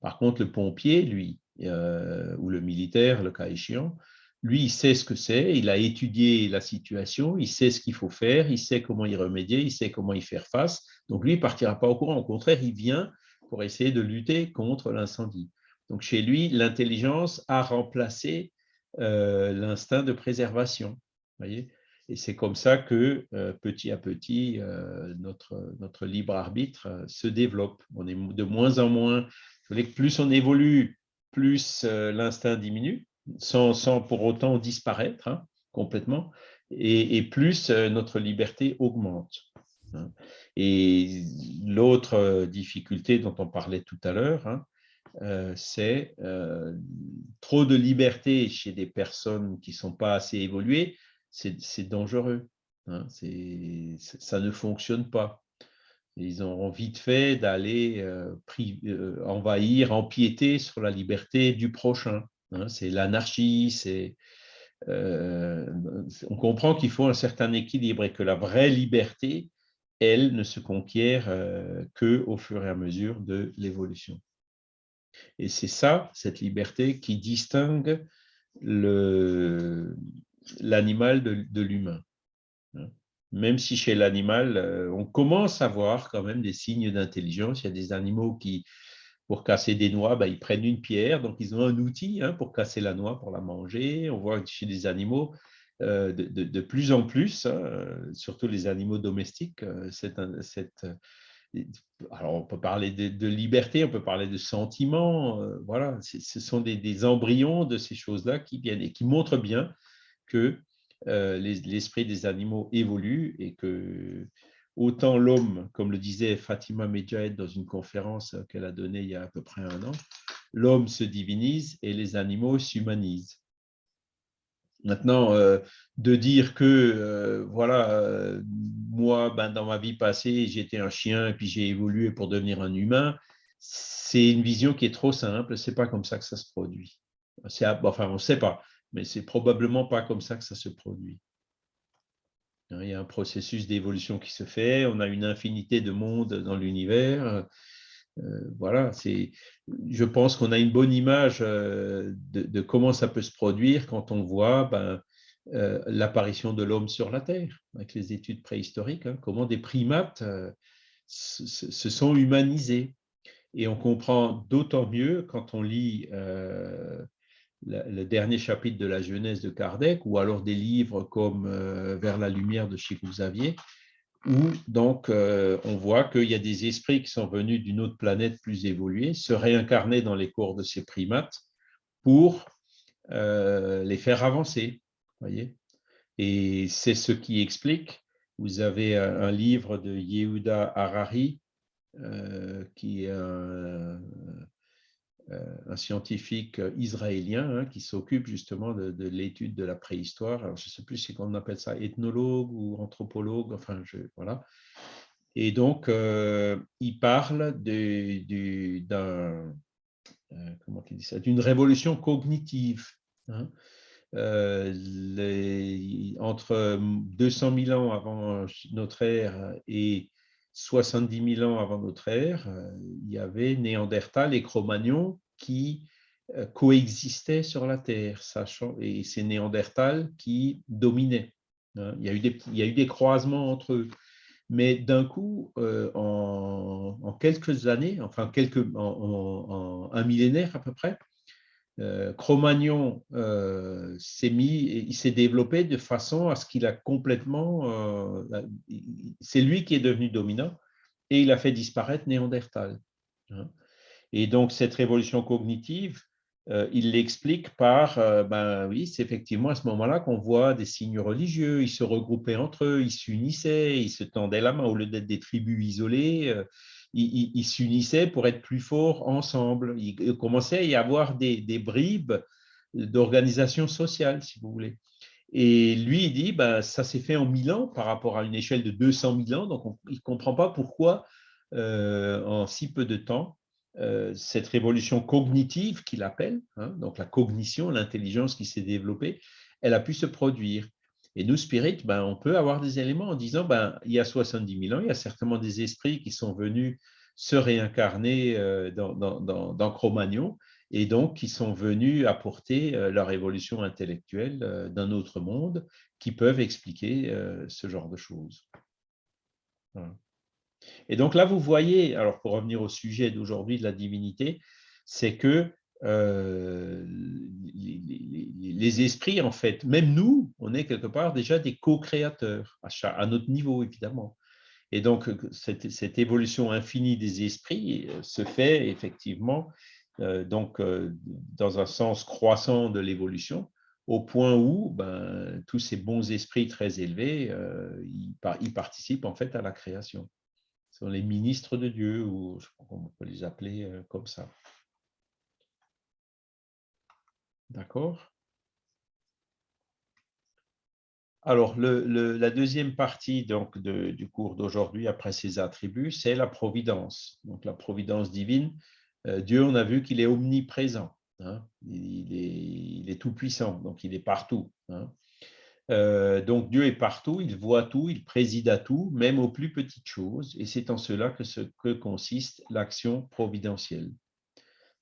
Par contre, le pompier, lui, euh, ou le militaire, le cas échéant, lui, il sait ce que c'est, il a étudié la situation, il sait ce qu'il faut faire, il sait comment y remédier, il sait comment y faire face. Donc, lui, il ne partira pas au courant. Au contraire, il vient pour essayer de lutter contre l'incendie. Donc, chez lui, l'intelligence a remplacé l'instinct de préservation. Voyez? Et c'est comme ça que euh, petit à petit, euh, notre, libre arbitre euh, se développe. On est de moins en moins, plus on évolue, plus l'instinct diminue, sans, sans, pour autant disparaître hein, complètement, et, plus notre liberté augmente. Hein. Et l'autre difficulté dont on parlait tout à l'heure, hein, c'est trop de liberté chez des personnes qui ne sont pas assez évoluées, c'est dangereux. Hein, ça ne fonctionne pas. Ils ont vite fait d'aller euh, euh, envahir, empiéter sur la liberté du prochain. Hein. c'est l'anarchie, c'est euh, on comprend qu'il faut un certain équilibre et que la vraie liberté, elle, ne se conquiert que au fur et à mesure de l'évolution. Et c'est ça, cette liberté, qui distingue le, l'animal de, l'humain. Hein. Même si chez l'animal, euh, on commence à voir quand même des signes d'intelligence. Il y a des animaux qui, pour casser des noix, ben, ils prennent une pierre, donc ils ont un outil hein, pour casser la noix, pour la manger. On voit chez des animaux euh, de, plus en plus, hein, surtout les animaux domestiques, euh, cette, alors on peut parler de, liberté, on peut parler de sentiments, voilà, ce sont des, des, embryons de ces choses-là qui viennent et qui montrent bien que euh, l'esprit des animaux évolue et que autant l'homme, comme le disait Fatima Medjahed dans une conférence qu'elle a donnée il y a à peu près un an, l'homme se divinise et les animaux s'humanisent. Maintenant, euh, de dire que, euh, voilà, moi, ben, dans ma vie passée, j'étais un chien et puis j'ai évolué pour devenir un humain, c'est une vision qui est trop simple, c'est pas comme ça que ça se produit. Enfin, on ne sait pas mais c'est probablement pas comme ça que ça se produit. Il y a un processus d'évolution qui se fait, on a une infinité de mondes dans l'univers. Euh, voilà, c'est. Je pense qu'on a une bonne image euh, de, comment ça peut se produire quand on voit ben, euh, l'apparition de l'homme sur la Terre, avec les études préhistoriques, hein, comment des primates se, sont humanisés. Et on comprend d'autant mieux quand on lit le dernier chapitre de la Genèse de Kardec, ou alors des livres comme euh, Vers la lumière de Chico Xavier, où donc euh, on voit qu'il y a des esprits qui sont venus d'une autre planète plus évoluée, se réincarner dans les corps de ces primates pour les faire avancer. Voyez Et c'est ce qui explique, vous avez un livre de Yehuda Harari, euh, qui est un, euh, scientifique israélien hein, qui s'occupe justement de, l'étude de la préhistoire. Alors, je ne sais plus si on appelle ça ethnologue ou anthropologue, enfin, je, voilà. Et donc, euh, il parle d'un, comment il dit ça, d'une révolution cognitive. Hein. les, entre 200 000 ans avant notre ère et 70 000 ans avant notre ère, euh, il y avait Néandertal et Cro-Magnon qui euh, coexistaient sur la Terre, sachant, et c'est Néandertal qui dominait. Hein. Il y, a eu des, croisements entre eux. Mais d'un coup, euh, en, quelques années, enfin quelques, un millénaire à peu près, Cro-Magnon s'est mis, il s'est développé de façon à ce qu'il a complètement, c'est lui qui est devenu dominant et il a fait disparaître Néandertal. Hein. Et donc cette révolution cognitive, il l'explique par, ben oui, c'est effectivement à ce moment-là qu'on voit des signes religieux, ils se regroupaient entre eux, ils s'unissaient, ils se tendaient la main au lieu d'être des tribus isolées ils, s'unissaient pour être plus forts ensemble. Il commençait à y avoir des, bribes d'organisation sociale, si vous voulez. Et lui, il dit, ben, ça s'est fait en 1000 ans par rapport à une échelle de 200 000 ans, donc il ne comprend pas pourquoi, euh, en si peu de temps, euh, cette révolution cognitive qu'il appelle, hein, donc la cognition, l'intelligence qui s'est développée, elle a pu se produire. Et nous, Spirit, ben, on peut avoir des éléments en disant, ben, il y a 70 000 ans, il y a certainement des esprits qui sont venus se réincarner euh, dans, dans, Cro-Magnon et donc qui sont venus apporter euh, leur évolution intellectuelle euh, d'un autre monde qui peuvent expliquer ce genre de choses. Et donc là, vous voyez, alors pour revenir au sujet d'aujourd'hui de la divinité, c'est que euh, les, esprits, en fait, même nous, on est quelque part déjà des co-créateurs, à, notre niveau, évidemment. Et donc, cette, évolution infinie des esprits euh, se fait effectivement euh, donc, dans un sens croissant de l'évolution, au point où ben, tous ces bons esprits très élevés, ils, participent en fait à la création. Ce sont les ministres de Dieu, ou je crois qu'on peut les appeler comme ça. D'accord Alors, la deuxième partie donc, du cours d'aujourd'hui, après ces attributs, c'est la providence. Donc, la providence divine, euh, Dieu, on a vu qu'il est omniprésent. Hein. il, est, tout-puissant, donc il est partout. Hein. Euh, donc, Dieu est partout, il voit tout, il préside à tout, même aux plus petites choses. Et c'est en cela que, consiste l'action providentielle.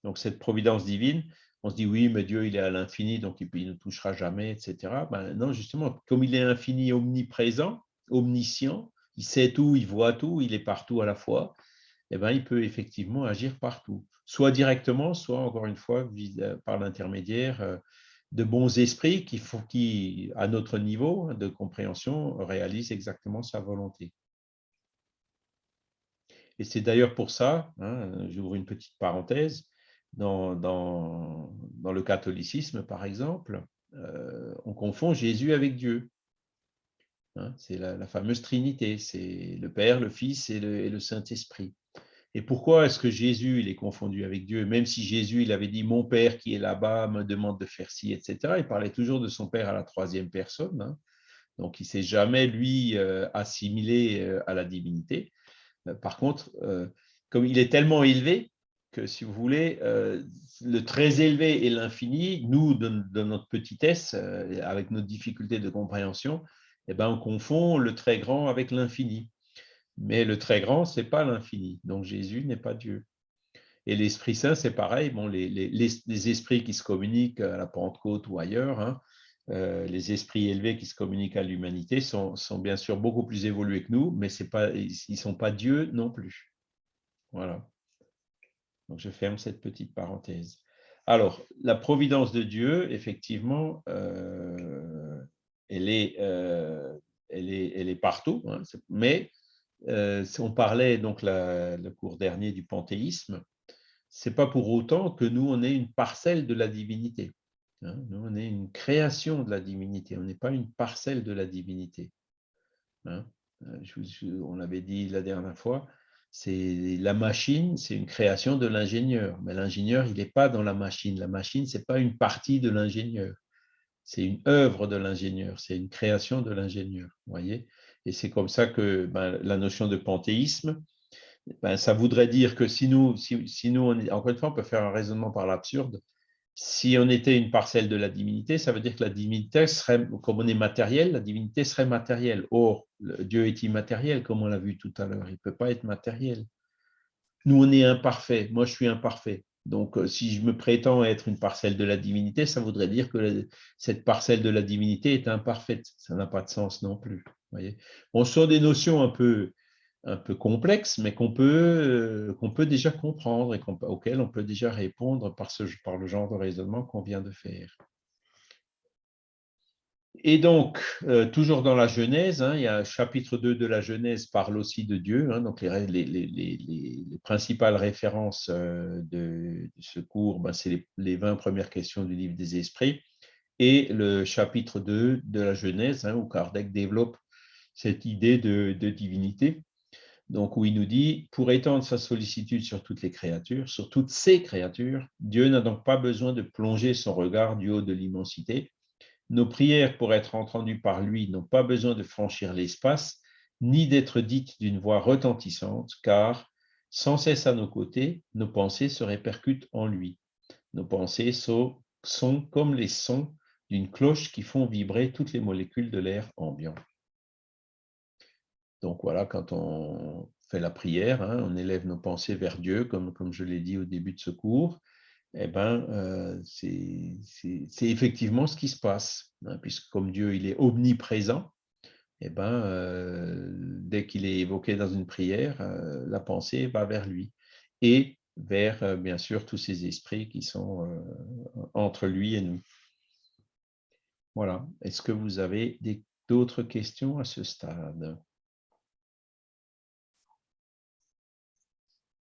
Donc, cette providence divine, on se dit oui, mais Dieu, il est à l'infini, donc il ne touchera jamais, etc. Ben, non, justement, comme il est infini, omniprésent, omniscient, il sait tout, il voit tout, il est partout à la fois, eh ben, il peut effectivement agir partout, soit directement, soit encore une fois euh, par l'intermédiaire euh, de bons esprits qui, à notre niveau de compréhension, réalisent exactement sa volonté. Et c'est d'ailleurs pour ça, hein, j'ouvre une petite parenthèse, dans, le catholicisme, par exemple, euh, on confond Jésus avec Dieu. Hein, c'est la, fameuse Trinité, c'est le Père, le Fils et le, Saint-Esprit. Et pourquoi est-ce que Jésus il est confondu avec Dieu Même si Jésus il avait dit mon Père qui est là-bas me demande de faire ci, etc. Il parlait toujours de son Père à la troisième personne. Hein. Donc il ne s'est jamais lui euh, assimilé euh, à la divinité. Par contre, comme il est tellement élevé si vous voulez, euh, le très élevé et l'infini, nous, de, notre petitesse, euh, avec nos difficultés de compréhension, eh ben, on confond le très grand avec l'infini. Mais le très grand, ce n'est pas l'infini. Donc Jésus n'est pas Dieu. Et l'Esprit Saint, c'est pareil. Bon, les, les, esprits qui se communiquent à la Pentecôte ou ailleurs, hein, euh, les esprits élevés qui se communiquent à l'humanité sont, sont, bien sûr beaucoup plus évolués que nous, mais pas, ils ne sont pas Dieu non plus. Voilà. Donc, je ferme cette petite parenthèse. Alors, la providence de Dieu, effectivement, euh, elle, est, euh, elle, est, partout, hein, mais euh, on parlait donc le cours dernier du panthéisme, c'est pas pour autant que nous, on est une parcelle de la divinité. Hein. nous, on est une création de la divinité, on n'est pas une parcelle de la divinité. Hein. on l'avait dit la dernière fois, c'est la machine, c'est une création de l'ingénieur. Mais l'ingénieur, il n'est pas dans la machine. La machine, ce n'est pas une partie de l'ingénieur. C'est une œuvre de l'ingénieur, c'est une création de l'ingénieur. voyez Et c'est comme ça que ben, la notion de panthéisme, ben, ça voudrait dire que si nous, si, nous encore une fois, on peut faire un raisonnement par l'absurde, si on était une parcelle de la divinité, ça veut dire que la divinité serait, comme on est matériel, la divinité serait matérielle. Or, Dieu est immatériel, comme on l'a vu tout à l'heure. Il ne peut pas être matériel. Nous, on est imparfait. Moi, je suis imparfait. Donc, euh, si je me prétends être une parcelle de la divinité, ça voudrait dire que cette parcelle de la divinité est imparfaite. Ça n'a pas de sens non plus. Voyez on sort des notions un peu un peu complexe, mais qu'on peut, euh, qu'on peut déjà comprendre et auquel on peut déjà répondre par, par le genre de raisonnement qu'on vient de faire. Et donc, euh, toujours dans la Genèse, hein, il y a chapitre 2 de la Genèse parle aussi de Dieu, hein, donc les, les, les, les, principales références euh, de, ce cours, ben, c'est les, 20 premières questions du livre des esprits, et le chapitre 2 de la Genèse, hein, où Kardec développe cette idée de divinité donc où il nous dit, pour étendre sa sollicitude sur toutes les créatures, sur toutes ces créatures, Dieu n'a donc pas besoin de plonger son regard du haut de l'immensité. Nos prières, pour être entendues par lui, n'ont pas besoin de franchir l'espace, ni d'être dites d'une voix retentissante, car, sans cesse à nos côtés, nos pensées se répercutent en lui. Nos pensées sont, comme les sons d'une cloche qui font vibrer toutes les molécules de l'air ambiant. Donc voilà, quand on fait la prière, hein, on élève nos pensées vers Dieu, comme, je l'ai dit au début de ce cours, eh ben, euh, c'est effectivement ce qui se passe, hein, puisque comme Dieu est omniprésent, eh ben, euh, dès qu'il est évoqué dans une prière, euh, la pensée va vers lui et vers, bien sûr, tous ces esprits qui sont entre lui et nous. Voilà. Est-ce que vous avez d'autres questions à ce stade?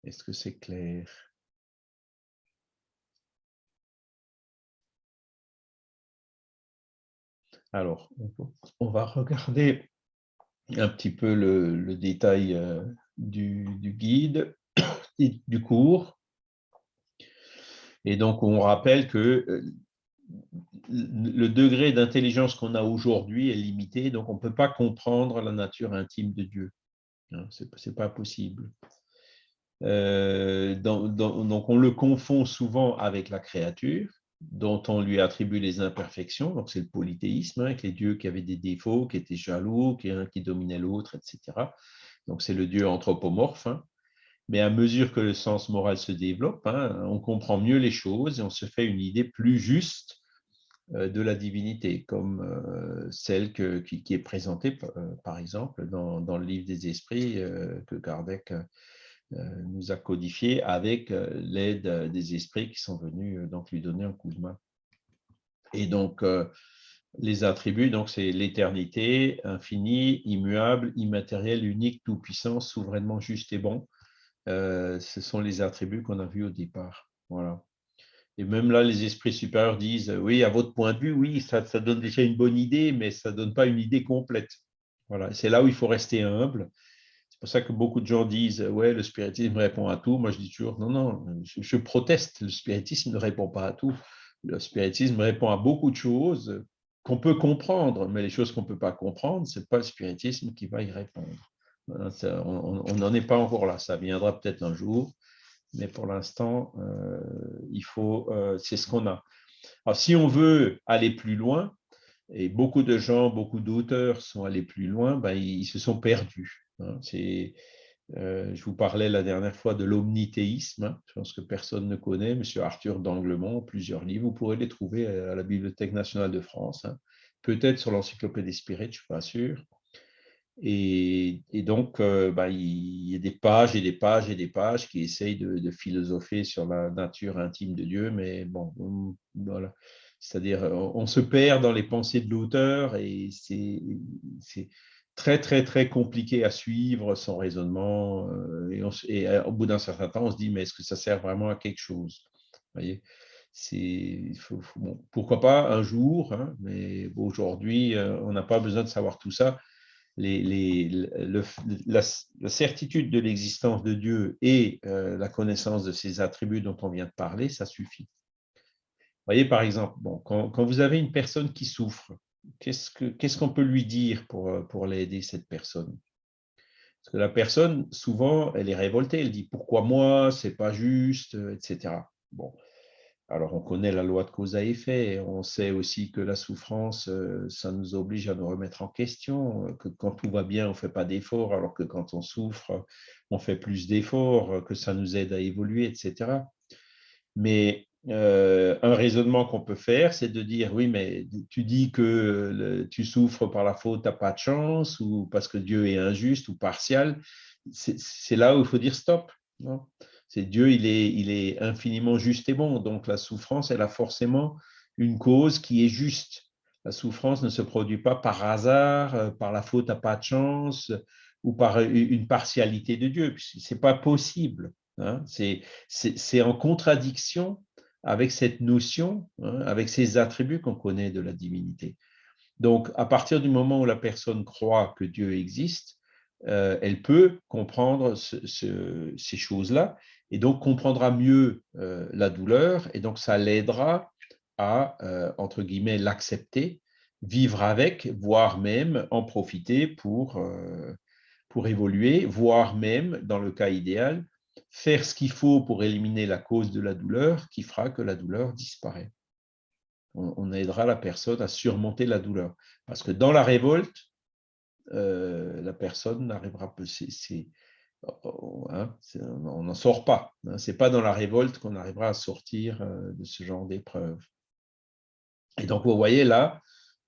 Est-ce que c'est clair? Alors, on va regarder un petit peu le, détail euh, du, guide, du cours. Et donc, on rappelle que euh, le degré d'intelligence qu'on a aujourd'hui est limité, donc on ne peut pas comprendre la nature intime de Dieu. Hein, Ce n'est pas possible. Euh, donc, on le confond souvent avec la créature, dont on lui attribue les imperfections. Donc, c'est le polythéisme, hein, avec les dieux qui avaient des défauts, qui étaient jaloux, qui, qui dominait l'autre, etc. Donc, c'est le dieu anthropomorphe. Hein. Mais à mesure que le sens moral se développe, hein, on comprend mieux les choses et on se fait une idée plus juste euh, de la divinité, comme euh, celle qui, est présentée, par exemple, dans, dans, le livre des esprits que Kardec nous a codifié avec euh, l'aide euh, des esprits qui sont venus donc lui donner un coup de main. Et donc, les attributs, donc c'est l'éternité, infini, immuable, immatériel, unique, tout-puissant, souverainement juste et bon. ce sont les attributs qu'on a vus au départ. Voilà. Et même là, les esprits supérieurs disent, oui, à votre point de vue, oui, ça, ça donne déjà une bonne idée, mais ça ne donne pas une idée complète. Voilà. C'est là où il faut rester humble c'est pour ça que beaucoup de gens disent Ouais, le spiritisme répond à tout. Moi, je dis toujours Non, non, je, proteste. Le spiritisme ne répond pas à tout. Le spiritisme répond à beaucoup de choses qu'on peut comprendre, mais les choses qu'on ne peut pas comprendre, ce n'est pas le spiritisme qui va y répondre. On n'en est pas encore là. Ça viendra peut-être un jour, mais pour l'instant, euh, euh, c'est ce qu'on a. Alors, si on veut aller plus loin, et beaucoup de gens, beaucoup d'auteurs sont allés plus loin, ben, ils se sont perdus. Hein, euh, je vous parlais la dernière fois de l'omnithéisme, hein, je pense que personne ne connaît, M. Arthur d'Anglemont, plusieurs livres, vous pourrez les trouver à la Bibliothèque nationale de France, hein. peut-être sur l'encyclopédie Spirit, je ne suis pas sûr. Et, donc, euh, bah, il y a des pages et des pages et des pages qui essayent de, philosopher sur la nature intime de Dieu, mais bon, voilà. C'est-à-dire, on se perd dans les pensées de l'auteur et c'est très, très, très compliqué à suivre son raisonnement. Euh, et, au bout d'un certain temps, on se dit, mais est-ce que ça sert vraiment à quelque chose? Vous voyez? Pourquoi pas un jour, hein, mais aujourd'hui, euh, on n'a pas besoin de savoir tout ça. La, certitude de l'existence de Dieu et euh, la connaissance de ses attributs dont on vient de parler, ça suffit. Vous voyez, par exemple, bon, quand, vous avez une personne qui souffre, qu'est-ce qu'on peut lui dire pour, euh, l'aider, cette personne? Parce que la personne, souvent, elle est révoltée, elle dit « pourquoi moi, c'est pas juste », etc. Bon, alors, on connaît la loi de cause à effet, on sait aussi que la souffrance, euh, ça nous oblige à nous remettre en question, que quand tout va bien, on ne fait pas d'efforts, alors que quand on souffre, on fait plus d'efforts, que ça nous aide à évoluer, etc. Mais euh, un raisonnement qu'on peut faire, c'est de dire, oui, mais tu dis que tu souffres par la faute, tu n'as pas de chance, ou parce que Dieu est injuste ou partial. C'est là où il faut dire stop. C'est Dieu, il est, il est infiniment juste et bon. Donc la souffrance, elle a forcément une cause qui est juste. La souffrance ne se produit pas par hasard, euh, par la faute à pas de chance ou par une partialité de Dieu. Ce n'est pas possible. Hein. C'est en contradiction avec cette notion, hein, avec ces attributs qu'on connaît de la divinité. Donc, à partir du moment où la personne croit que Dieu existe, euh, elle peut comprendre ces choses-là et donc comprendra mieux euh, la douleur, et donc ça l'aidera à, euh, entre guillemets, l'accepter, vivre avec, voire même en profiter pour, pour évoluer, voire même, dans le cas idéal, faire ce qu'il faut pour éliminer la cause de la douleur qui fera que la douleur disparaît. On, aidera la personne à surmonter la douleur. Parce que dans la révolte, la personne n'arrivera pas, Hein, on n'en sort pas. Hein. Ce n'est pas dans la révolte qu'on arrivera à sortir euh, de ce genre d'épreuve. Et donc, vous voyez là,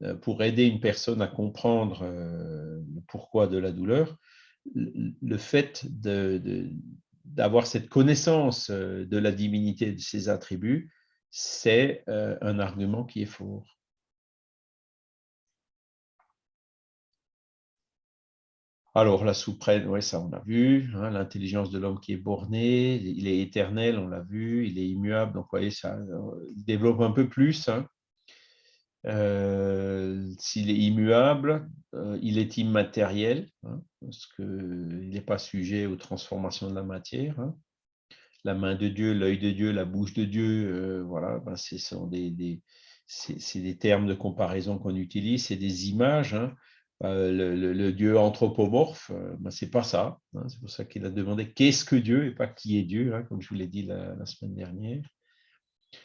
euh, pour aider une personne à comprendre euh, le pourquoi de la douleur, le fait d'avoir cette connaissance de la divinité et de ses attributs, c'est un argument qui est fort. Alors, la souprenne, oui, ça on l'a vu, hein, l'intelligence de l'homme qui est borné, il est éternel, on l'a vu, il est immuable, donc vous voyez, ça il développe un peu plus. Hein. Euh, s'il est immuable, euh, il est immatériel, hein, parce qu'il n'est pas sujet aux transformations de la matière. La main de Dieu, l'œil de Dieu, la bouche de Dieu, euh, voilà, ben, ce sont des, termes de comparaison qu'on utilise, c'est des images. Euh, le, Dieu anthropomorphe, ben, c'est pas ça. Hein. c'est pour ça qu'il a demandé qu'est-ce que Dieu et pas qui est Dieu, hein, comme je vous l'ai dit la, semaine dernière.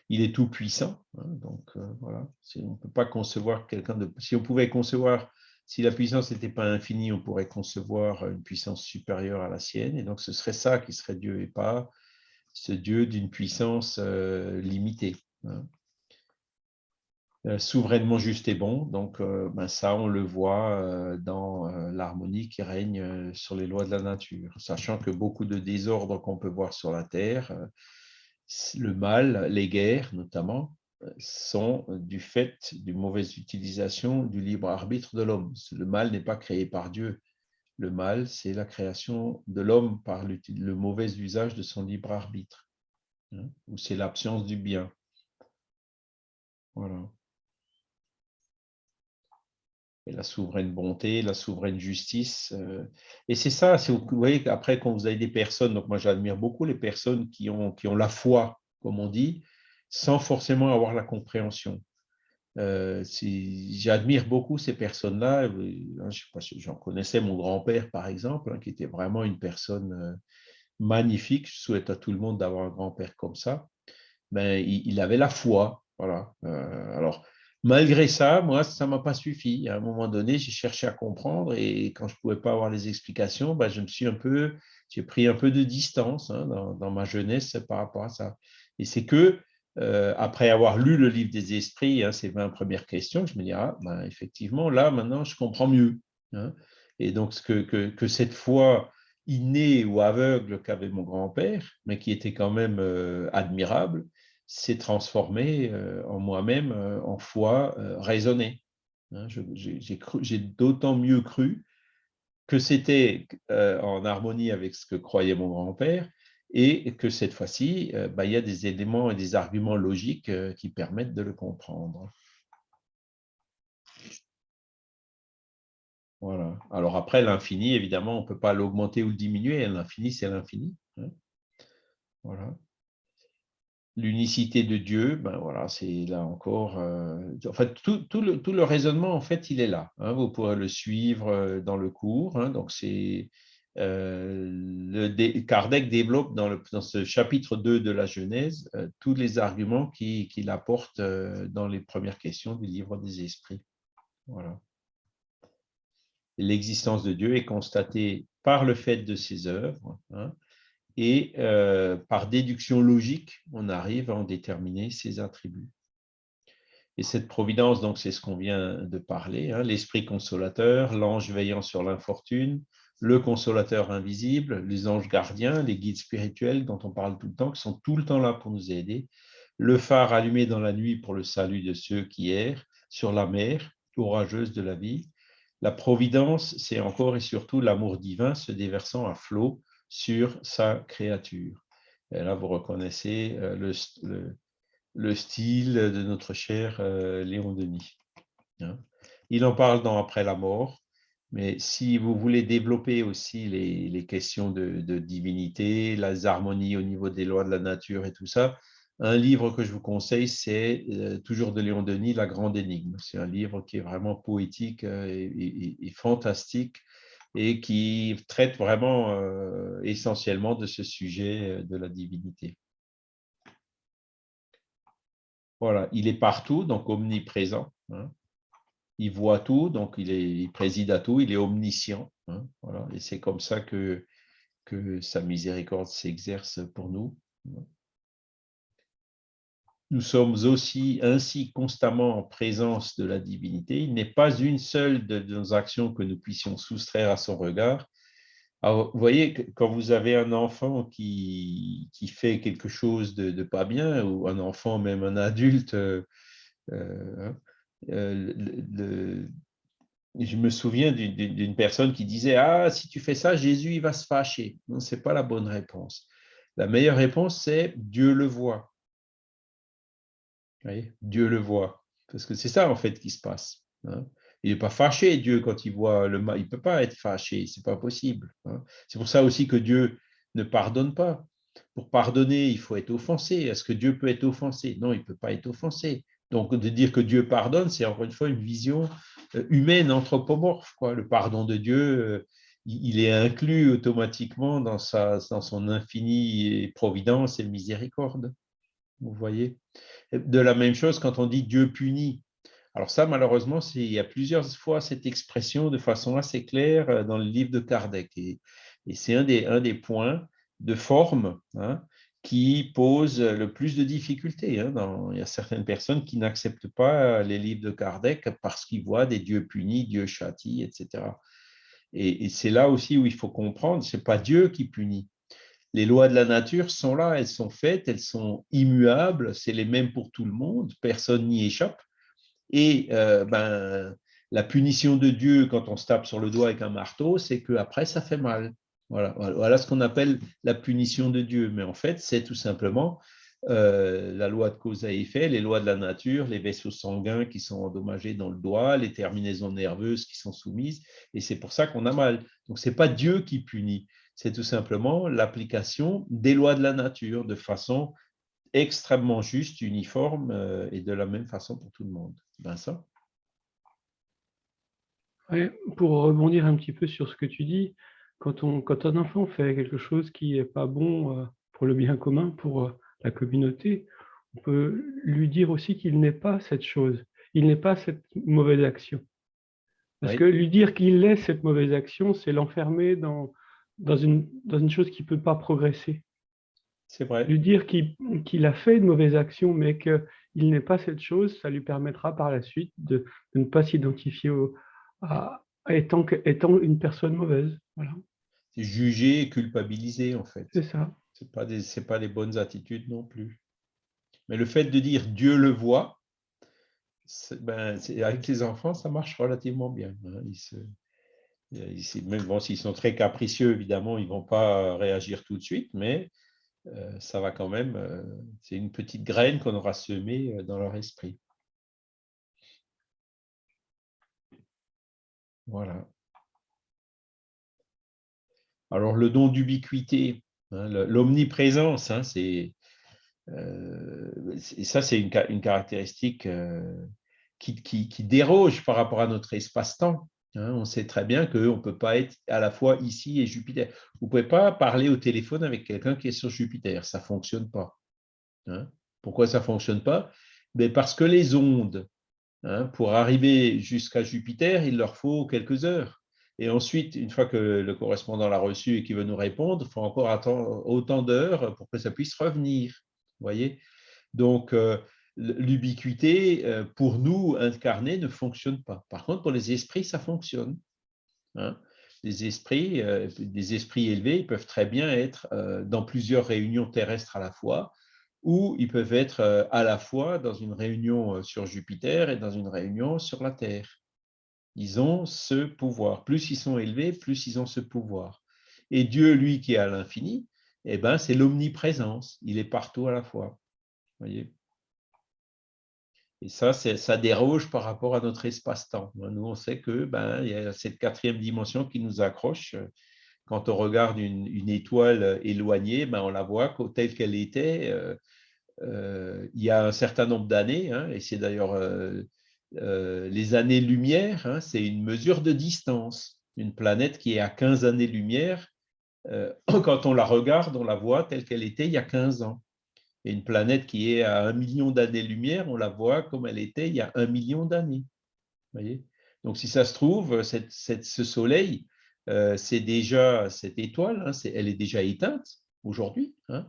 Il est tout puissant, hein, donc euh, voilà. On peut pas concevoir quelqu'un de. Si on pouvait concevoir, si la puissance n'était pas infinie, on pourrait concevoir une puissance supérieure à la sienne, et donc ce serait ça qui serait Dieu et pas ce Dieu d'une puissance limitée. Euh, souverainement juste et bon. Donc, euh, ben ça, on le voit euh, dans l'harmonie qui règne sur les lois de la nature, sachant que beaucoup de désordres qu'on peut voir sur la Terre, le mal, les guerres notamment, sont du fait d'une mauvaise utilisation du libre arbitre de l'homme. Le mal n'est pas créé par Dieu. Le mal, c'est la création de l'homme par le mauvais usage de son libre arbitre, hein, ou c'est l'absence du bien. Voilà la souveraine bonté, la souveraine justice. Euh, et c'est ça, vous voyez qu'après, quand vous avez des personnes, donc moi j'admire beaucoup les personnes qui ont, qui ont la foi, comme on dit, sans forcément avoir la compréhension. Euh, j'admire beaucoup ces personnes-là. Euh, hein, j'en connaissais mon grand-père, par exemple, hein, qui était vraiment une personne magnifique. Je souhaite à tout le monde d'avoir un grand-père comme ça. Mais il, avait la foi. Voilà. alors, Malgré ça, moi, ça ne m'a pas suffi. À un moment donné, j'ai cherché à comprendre et quand je ne pouvais pas avoir les explications, bah, je me suis un peu, j'ai pris un peu de distance hein, dans, ma jeunesse par rapport à ça. Et c'est que, euh, après avoir lu le livre des esprits, hein, ces 20 premières questions, je me dis, ah, ben, effectivement, là, maintenant, je comprends mieux. Hein. Et donc, que cette foi innée ou aveugle qu'avait mon grand-père, mais qui était quand même euh, admirable, s'est transformée euh, en moi-même euh, en foi raisonnée. Hein, j'ai d'autant mieux cru que c'était en harmonie avec ce que croyait mon grand-père et que cette fois-ci, bah, il y a des éléments et des arguments logiques qui permettent de le comprendre. Voilà. Alors après, l'infini, évidemment, on ne peut pas l'augmenter ou le diminuer. L'infini, c'est l'infini. Hein. Voilà. L'unicité de Dieu, ben voilà, c'est là encore. Euh, en tout, le, tout, le, raisonnement, en fait, il est là. Hein. vous pourrez le suivre euh, dans le cours. Hein. donc, c'est euh, Kardec développe dans, le, ce chapitre 2 de la Genèse tous les arguments qu'il apporte dans les premières questions du livre des esprits. Voilà l'existence de Dieu est constatée par le fait de ses œuvres, hein, et euh, par déduction logique, on arrive à en déterminer ses attributs. Et cette providence, donc, c'est ce qu'on vient de parler, hein, l'esprit consolateur, l'ange veillant sur l'infortune, le consolateur invisible, les anges gardiens, les guides spirituels dont on parle tout le temps, qui sont tout le temps là pour nous aider, le phare allumé dans la nuit pour le salut de ceux qui errent sur la mer orageuse de la vie, la providence, c'est encore et surtout l'amour divin se déversant à flot sur sa créature. Et là, vous reconnaissez euh, le, style de notre cher euh, Léon Denis. Hein. Il en parle dans Après la mort, mais si vous voulez développer aussi les, questions de, de, divinité, les harmonies au niveau des lois de la nature et tout ça, un livre que je vous conseille, c'est euh, toujours de Léon Denis, La Grande Énigme. C'est un livre qui est vraiment poétique et, fantastique et qui traite vraiment euh, essentiellement de ce sujet de la divinité. Voilà, il est partout, donc omniprésent. Hein. Il voit tout, donc il, préside à tout, il est omniscient. Hein. Voilà, et c'est comme ça que, que sa miséricorde s'exerce pour nous. Nous sommes aussi ainsi constamment en présence de la divinité. Il n'est pas une seule de nos actions que nous puissions soustraire à son regard. vous voyez, quand vous avez un enfant qui, qui fait quelque chose de, pas bien, ou un enfant, même un adulte, euh, euh, je me souviens d'une personne qui disait « Ah, si tu fais ça, Jésus il va se fâcher. » Non, ce n'est pas la bonne réponse. La meilleure réponse, c'est « Dieu le voit ». Dieu le voit. Parce que c'est ça, en fait, qui se passe. Hein. Il n'est pas fâché, Dieu, quand il voit le mal. Il ne peut pas être fâché, ce n'est pas possible. Hein. C'est pour ça aussi que Dieu ne pardonne pas. Pour pardonner, il faut être offensé. Est-ce que Dieu peut être offensé? Non, il ne peut pas être offensé. Donc, de dire que Dieu pardonne, c'est encore une fois une vision euh, humaine, anthropomorphe. Le pardon de Dieu, euh, il est inclus automatiquement dans, sa, dans son infinie providence et miséricorde. Vous voyez De la même chose quand on dit Dieu punit. Alors ça, malheureusement, il y a plusieurs fois cette expression de façon assez claire euh, dans le livre de Kardec. Et, c'est un des, points de forme hein, qui pose le plus de difficultés. Hein, il y a certaines personnes qui n'acceptent pas les livres de Kardec parce qu'ils voient des dieux punis, Dieu châtie, etc. Et, et c'est là aussi où il faut comprendre, ce n'est pas Dieu qui punit, les lois de la nature sont là, elles sont faites, elles sont immuables, c'est les mêmes pour tout le monde, personne n'y échappe. Et euh, ben, la punition de Dieu quand on se tape sur le doigt avec un marteau, c'est qu'après, ça fait mal. Voilà, ce qu'on appelle la punition de Dieu. Mais en fait, c'est tout simplement euh, la loi de cause à effet, les lois de la nature, les vaisseaux sanguins qui sont endommagés dans le doigt, les terminaisons nerveuses qui sont soumises, et c'est pour ça qu'on a mal. Donc, ce n'est pas Dieu qui punit, c'est tout simplement l'application des lois de la nature de façon extrêmement juste, uniforme euh, et de la même façon pour tout le monde. Vincent? Pour rebondir un petit peu sur ce que tu dis, quand, on, quand un enfant fait quelque chose qui n'est pas bon euh, pour le bien commun, pour euh, la communauté, on peut lui dire aussi qu'il n'est pas cette chose, il n'est pas cette mauvaise action. Parce que lui dire qu'il est cette mauvaise action, c'est l'enfermer dans, dans une, dans une chose qui ne peut pas progresser. C'est vrai. Lui dire qu'il a fait une mauvaise action, mais qu'il n'est pas cette chose, ça lui permettra par la suite de, de ne pas s'identifier à, étant, étant une personne mauvaise. Voilà. C'est juger et culpabiliser, en fait. C'est ça. Ce pas, des, pas les bonnes attitudes non plus. Mais le fait de dire Dieu le voit, ben, avec les enfants, ça marche relativement bien. Hein. Ils se, même bon, s'ils sont très capricieux, évidemment, ils ne vont pas réagir tout de suite, mais euh, ça va quand même, euh, c'est une petite graine qu'on aura semée euh, dans leur esprit. Voilà. Alors, le don d'ubiquité, hein, l'omniprésence, hein, c'est ça, c'est une, caractéristique qui, déroge par rapport à notre espace-temps. Hein, on sait très bien qu'on ne peut pas être à la fois ici et Jupiter. Vous ne pouvez pas parler au téléphone avec quelqu'un qui est sur Jupiter. Ça ne fonctionne pas. Hein. Pourquoi ça ne fonctionne pas? Mais ben, Parce que les ondes, hein, pour arriver jusqu'à Jupiter, il leur faut quelques heures. Et ensuite, une fois que le correspondant l'a reçu et qu'il veut nous répondre, il faut encore attendre autant d'heures pour que ça puisse revenir. voyez? Donc, euh, l'ubiquité, euh, pour nous, incarnés, ne fonctionne pas. Par contre, pour les esprits, ça fonctionne. Hein. Les esprits, euh, des esprits élevés, peuvent très bien être euh, dans plusieurs réunions terrestres à la fois, ou ils peuvent être à la fois dans une réunion sur Jupiter et dans une réunion sur la Terre. Ils ont ce pouvoir. Plus ils sont élevés, plus ils ont ce pouvoir. Et Dieu, lui, qui est à l'infini, eh ben, c'est l'omniprésence. Il est partout à la fois. Voyez? Et ça, ça déroge par rapport à notre espace-temps. Nous, on sait que ben, il y a cette quatrième dimension qui nous accroche. Quand on regarde une, étoile éloignée, ben, on la voit telle qu'elle était euh, euh, il y a un certain nombre d'années, hein, et c'est d'ailleurs euh, les années-lumière, hein, c'est une mesure de distance. Une planète qui est à 15 années-lumière, quand on la regarde, on la voit telle qu'elle était il y a 15 ans. Et une planète qui est à un million d'années-lumière, on la voit comme elle était il y a un million d'années. Donc, si ça se trouve, ce soleil, euh, c'est déjà cette étoile, hein, elle est déjà éteinte aujourd'hui, hein.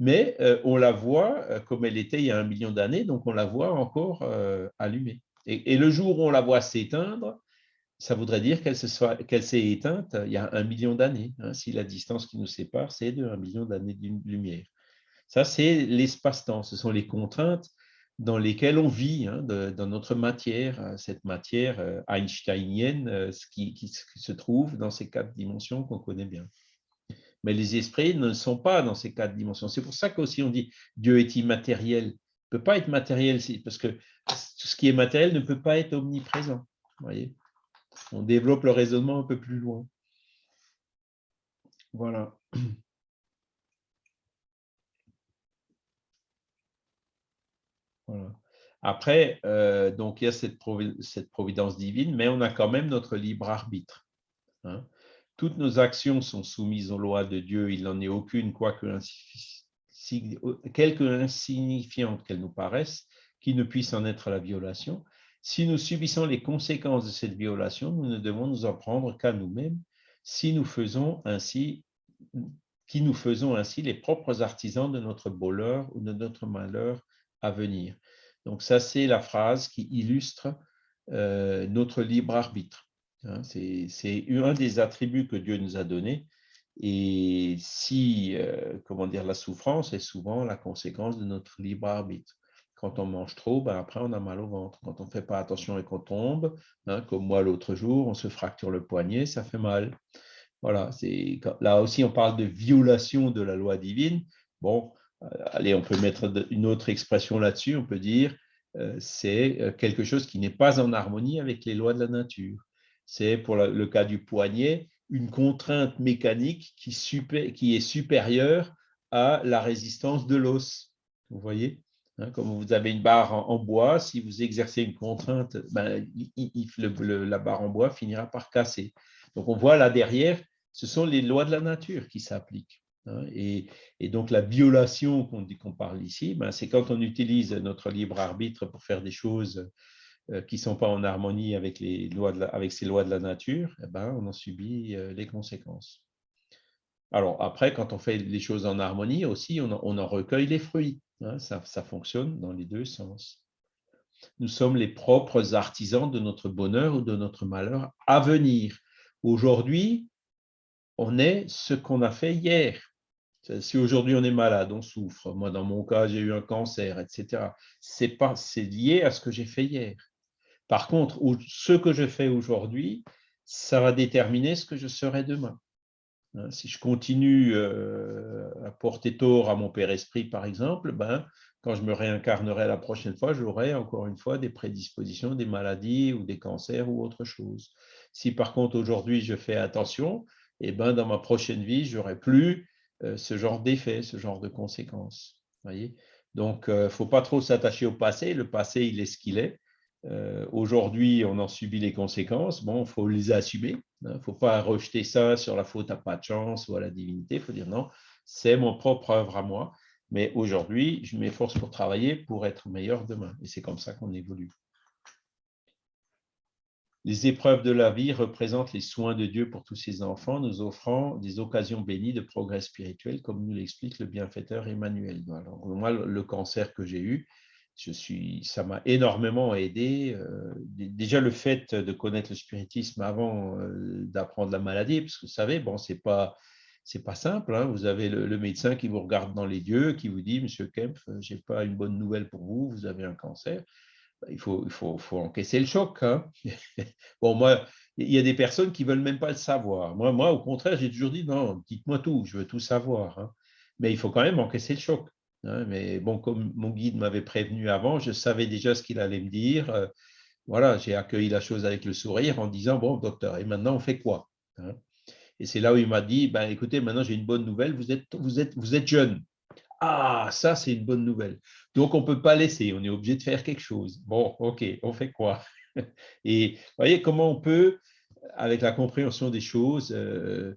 mais euh, on la voit euh, comme elle était il y a un million d'années, donc on la voit encore allumée. Et, le jour où on la voit s'éteindre, ça voudrait dire qu'elle s'est éteinte il y a un million d'années, hein, si la distance qui nous sépare, c'est de un million d'années de lumière. Ça, c'est l'espace-temps. Ce sont les contraintes dans lesquelles on vit, hein, dans notre matière, euh, cette matière euh, einsteinienne euh, qui, qui, se trouve dans ces quatre dimensions qu'on connaît bien. Mais les esprits ne sont pas dans ces quatre dimensions. C'est pour ça qu'aussi on dit Dieu est immatériel. Il ne peut pas être matériel, parce que tout ce qui est matériel ne peut pas être omniprésent. Voyez on développe le raisonnement un peu plus loin. Voilà. Après, euh, donc il y a cette, providence divine, mais on a quand même notre libre arbitre. Hein. Toutes nos actions sont soumises aux lois de Dieu, il n'en est aucune, quoique quelque insignifiante qu'elle nous paraisse, qui ne puisse en être la violation. Si nous subissons les conséquences de cette violation, nous ne devons nous en prendre qu'à nous-mêmes, si nous faisons ainsi qui nous faisons ainsi les propres artisans de notre bonheur ou de notre malheur venir. Donc ça, c'est la phrase qui illustre euh, notre libre arbitre. Hein. c'est un des attributs que Dieu nous a donnés. Et si, euh, comment dire, la souffrance est souvent la conséquence de notre libre arbitre. Quand on mange trop, ben après on a mal au ventre. Quand on ne fait pas attention et qu'on tombe, hein, comme moi l'autre jour, on se fracture le poignet, ça fait mal. Voilà, là aussi on parle de violation de la loi divine. Bon, allez, on peut mettre une autre expression là-dessus, on peut dire euh, c'est euh, quelque chose qui n'est pas en harmonie avec les lois de la nature. C'est pour le cas du poignet, une contrainte mécanique qui, est supérieure à la résistance de l'os. Vous voyez hein, Comme vous avez une barre en, bois, si vous exercez une contrainte, ben, la barre en bois finira par casser. Donc on voit là derrière, ce sont les lois de la nature qui s'appliquent. Hein, et, donc la violation qu'on parle ici, ben, c'est quand on utilise notre libre arbitre pour faire des choses euh, qui ne sont pas en harmonie avec, les lois avec ces lois de la nature, eh ben, on en subit euh, les conséquences. Alors après, quand on fait les choses en harmonie aussi, on en, recueille les fruits. Hein, ça, fonctionne dans les deux sens. Nous sommes les propres artisans de notre bonheur ou de notre malheur à venir. Aujourd'hui, on est ce qu'on a fait hier. Si aujourd'hui on est malade, on souffre. Moi, dans mon cas, j'ai eu un cancer, etc. C'est lié à ce que j'ai fait hier. Par contre, ce que je fais aujourd'hui, ça va déterminer ce que je serai demain. Hein, si je continue euh, à porter tort à mon père esprit, par exemple, ben, quand je me réincarnerai la prochaine fois, j'aurai encore une fois des prédispositions, des maladies ou des cancers ou autre chose. Si par contre aujourd'hui je fais attention, et eh ben, dans ma prochaine vie, je n'aurai plus ce genre d'effet, ce genre de conséquences. Voyez Donc, il euh, ne faut pas trop s'attacher au passé. Le passé, il est ce qu'il est. Euh, aujourd'hui, on en subit les conséquences. Bon, il faut les assumer. Il hein. ne faut pas rejeter ça sur la faute à pas de chance ou à la divinité. Il faut dire non, c'est mon propre œuvre à moi. Mais aujourd'hui, je m'efforce pour travailler pour être meilleur demain. Et c'est comme ça qu'on évolue. Les épreuves de la vie représentent les soins de Dieu pour tous ses enfants, nous offrant des occasions bénies de progrès spirituel, comme nous l'explique le bienfaiteur Emmanuel. Alors, moi, le cancer que j'ai eu, je suis, ça m'a énormément aidé. Euh, déjà, le fait de connaître le spiritisme avant euh, d'apprendre la maladie, parce que vous savez, bon, c'est pas, c'est pas simple. Hein. Vous avez le, médecin qui vous regarde dans les yeux, qui vous dit, Monsieur Kempf, j'ai pas une bonne nouvelle pour vous, vous avez un cancer il faut, il faut, encaisser le choc. Hein. bon, moi, il y a des personnes qui ne veulent même pas le savoir. Moi, moi au contraire, j'ai toujours dit non, dites-moi tout, je veux tout savoir. Hein. Mais il faut quand même encaisser le choc. Hein. Mais bon, comme mon guide m'avait prévenu avant, je savais déjà ce qu'il allait me dire. Euh, voilà, j'ai accueilli la chose avec le sourire en disant bon, docteur, et maintenant on fait quoi Et c'est là où il m'a dit ben, écoutez, maintenant j'ai une bonne nouvelle, vous êtes, vous êtes, vous êtes jeune. Ah, ça, c'est une bonne nouvelle. Donc, on ne peut pas laisser, on est obligé de faire quelque chose. Bon, OK, on fait quoi? Et vous voyez comment on peut, avec la compréhension des choses, euh,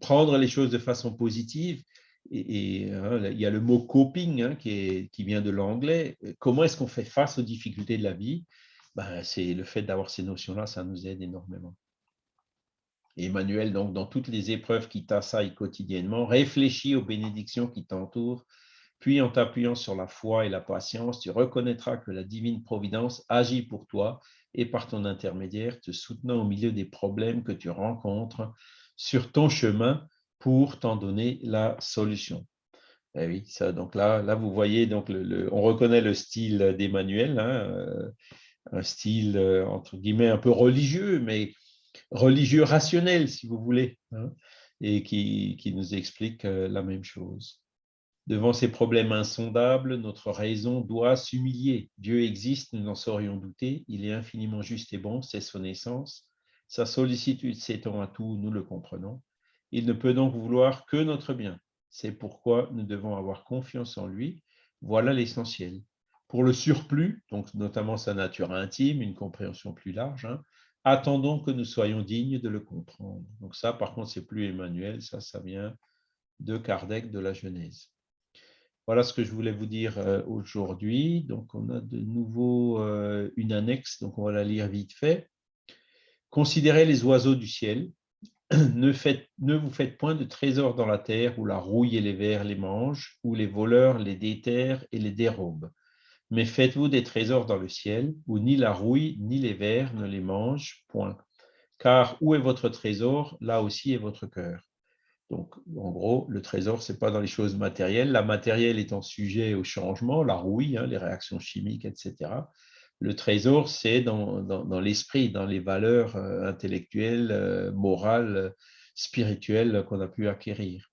prendre les choses de façon positive. Et, hein, il y a le mot coping hein, qui, vient de l'anglais. Comment est-ce qu'on fait face aux difficultés de la vie? Ben, C'est le fait d'avoir ces notions-là, ça nous aide énormément. Emmanuel, donc, dans toutes les épreuves qui t'assaillent quotidiennement, réfléchis aux bénédictions qui t'entourent, puis en t'appuyant sur la foi et la patience, tu reconnaîtras que la divine providence agit pour toi et par ton intermédiaire, te soutenant au milieu des problèmes que tu rencontres sur ton chemin pour t'en donner la solution. Eh oui, ça, donc là, là, vous voyez, donc on reconnaît le style d'Emmanuel, hein, euh, un style euh, entre guillemets un peu religieux, mais religieux rationnel, si vous voulez, hein, et qui, qui, nous explique euh, la même chose. Devant ces problèmes insondables, notre raison doit s'humilier. Dieu existe, nous n'en saurions douter, il est infiniment juste et bon, c'est son essence. Sa sollicitude s'étend à tout, nous le comprenons. Il ne peut donc vouloir que notre bien. C'est pourquoi nous devons avoir confiance en lui. Voilà l'essentiel. Pour le surplus, donc notamment sa nature intime, une compréhension plus large, hein, attendons que nous soyons dignes de le comprendre. Donc ça, par contre, c'est plus Emmanuel, ça, ça vient de Kardec, de la Genèse. Voilà ce que je voulais vous dire euh, aujourd'hui. Donc, on a de nouveau euh, une annexe, donc on va la lire vite fait. Considérez les oiseaux du ciel. Ne, ne vous faites point de trésors dans la terre où la rouille et les vers les mangent, où les voleurs les déterrent et les dérobent mais faites-vous des trésors dans le ciel, où ni la rouille ni les vers ne les mangent, point. Car où est votre trésor, là aussi est votre cœur. Donc, en gros, le trésor, ce n'est pas dans les choses matérielles. La matérielle étant sujet au changement, la rouille, hein, les réactions chimiques, etc. Le trésor, c'est dans, dans, l'esprit, dans les valeurs euh, intellectuelles, euh, morales, spirituelles qu'on a pu acquérir.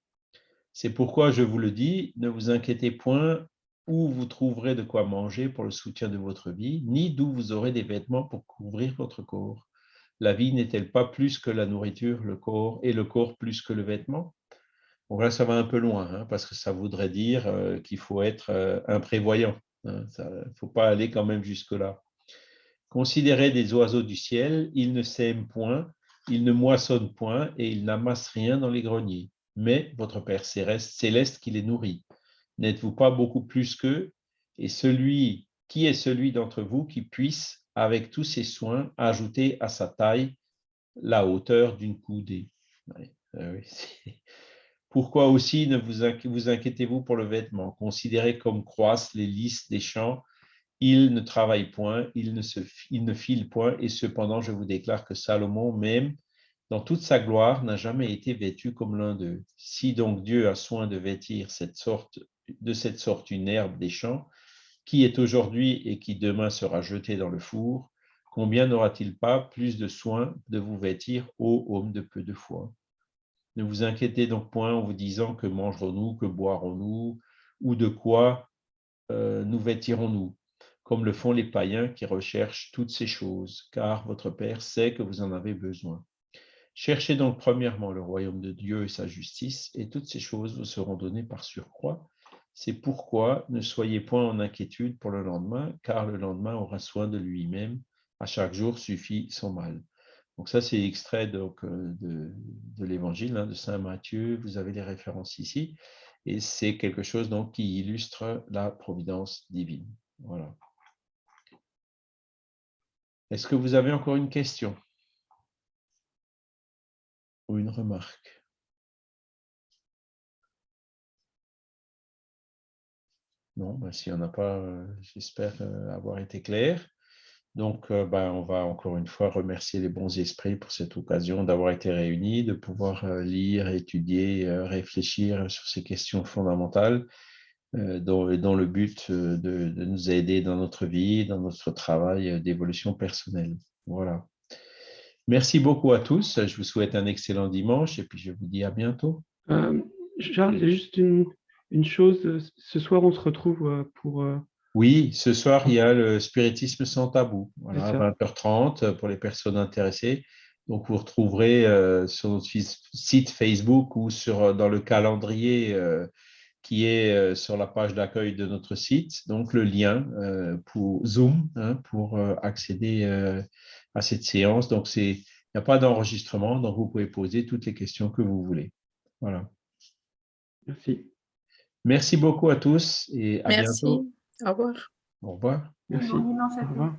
C'est pourquoi je vous le dis, ne vous inquiétez point où vous trouverez de quoi manger pour le soutien de votre vie, ni d'où vous aurez des vêtements pour couvrir votre corps. La vie n'est-elle pas plus que la nourriture, le corps, et le corps plus que le vêtement? Bon, là, ça va un peu loin, hein, parce que ça voudrait dire euh, qu'il faut être euh, imprévoyant. Hein, il ne faut pas aller quand même jusque-là. Considérez des oiseaux du ciel, ils ne sèment point, ils ne moissonnent point, et ils n'amassent rien dans les greniers. Mais votre Père céleste qui les nourrit. N'êtes-vous pas beaucoup plus qu'eux Et celui qui est celui d'entre vous qui puisse, avec tous ses soins, ajouter à sa taille la hauteur d'une coudée? Ah Pourquoi aussi ne vous, inquiétez-vous pour le vêtement? Considérez comme croissent les lys des champs. Il ne travaille point, il ne, se, il ne file point, et cependant, je vous déclare que Salomon, même dans toute sa gloire, n'a jamais été vêtu comme l'un d'eux. Si donc Dieu a soin de vêtir cette sorte, de cette sorte une herbe des champs, qui est aujourd'hui et qui demain sera jetée dans le four, combien n'aura-t-il pas plus de soin de vous vêtir, ô homme de peu de foi? Ne vous inquiétez donc point en vous disant que mangerons-nous, que boirons-nous, ou de quoi euh, nous vêtirons-nous comme le font les païens qui recherchent toutes ces choses, car votre Père sait que vous en avez besoin. Cherchez donc premièrement le royaume de Dieu et sa justice, et toutes ces choses vous seront données par surcroît. C'est pourquoi ne soyez point en inquiétude pour le lendemain, car le lendemain aura soin de lui-même. À chaque jour suffit son mal. Donc ça, c'est extrait donc, euh, de, l'évangile hein, de Saint Matthieu. Vous avez les références ici. Et c'est quelque chose donc, qui illustre la providence divine. Voilà. Est-ce que vous avez encore une question? Ou une remarque? Non, ben, s'il n'y en a pas, euh, j'espère euh, avoir été clair. Donc, euh, ben, on va encore une fois remercier les bons esprits pour cette occasion d'avoir été réunis, de pouvoir lire, étudier, réfléchir sur ces questions fondamentales dans, le but de, nous aider dans notre vie, dans notre travail d'évolution personnelle. Voilà. Merci beaucoup à tous. Je vous souhaite un excellent dimanche et puis je vous dis à bientôt. Charles, juste une, chose. Ce soir, on se retrouve pour... Oui, ce soir, il y a le spiritisme sans tabou, voilà, à 20h30 pour les personnes intéressées. Donc, vous retrouverez sur notre site Facebook ou sur, dans le calendrier qui est euh, sur la page d'accueil de notre site, donc le lien euh, pour Zoom hein, pour euh, accéder à cette séance. Donc, il n'y a pas d'enregistrement, donc vous pouvez poser toutes les questions que vous voulez. Voilà. Merci. Merci beaucoup à tous et à Merci. bientôt. Au revoir. Au revoir. Merci. Au revoir.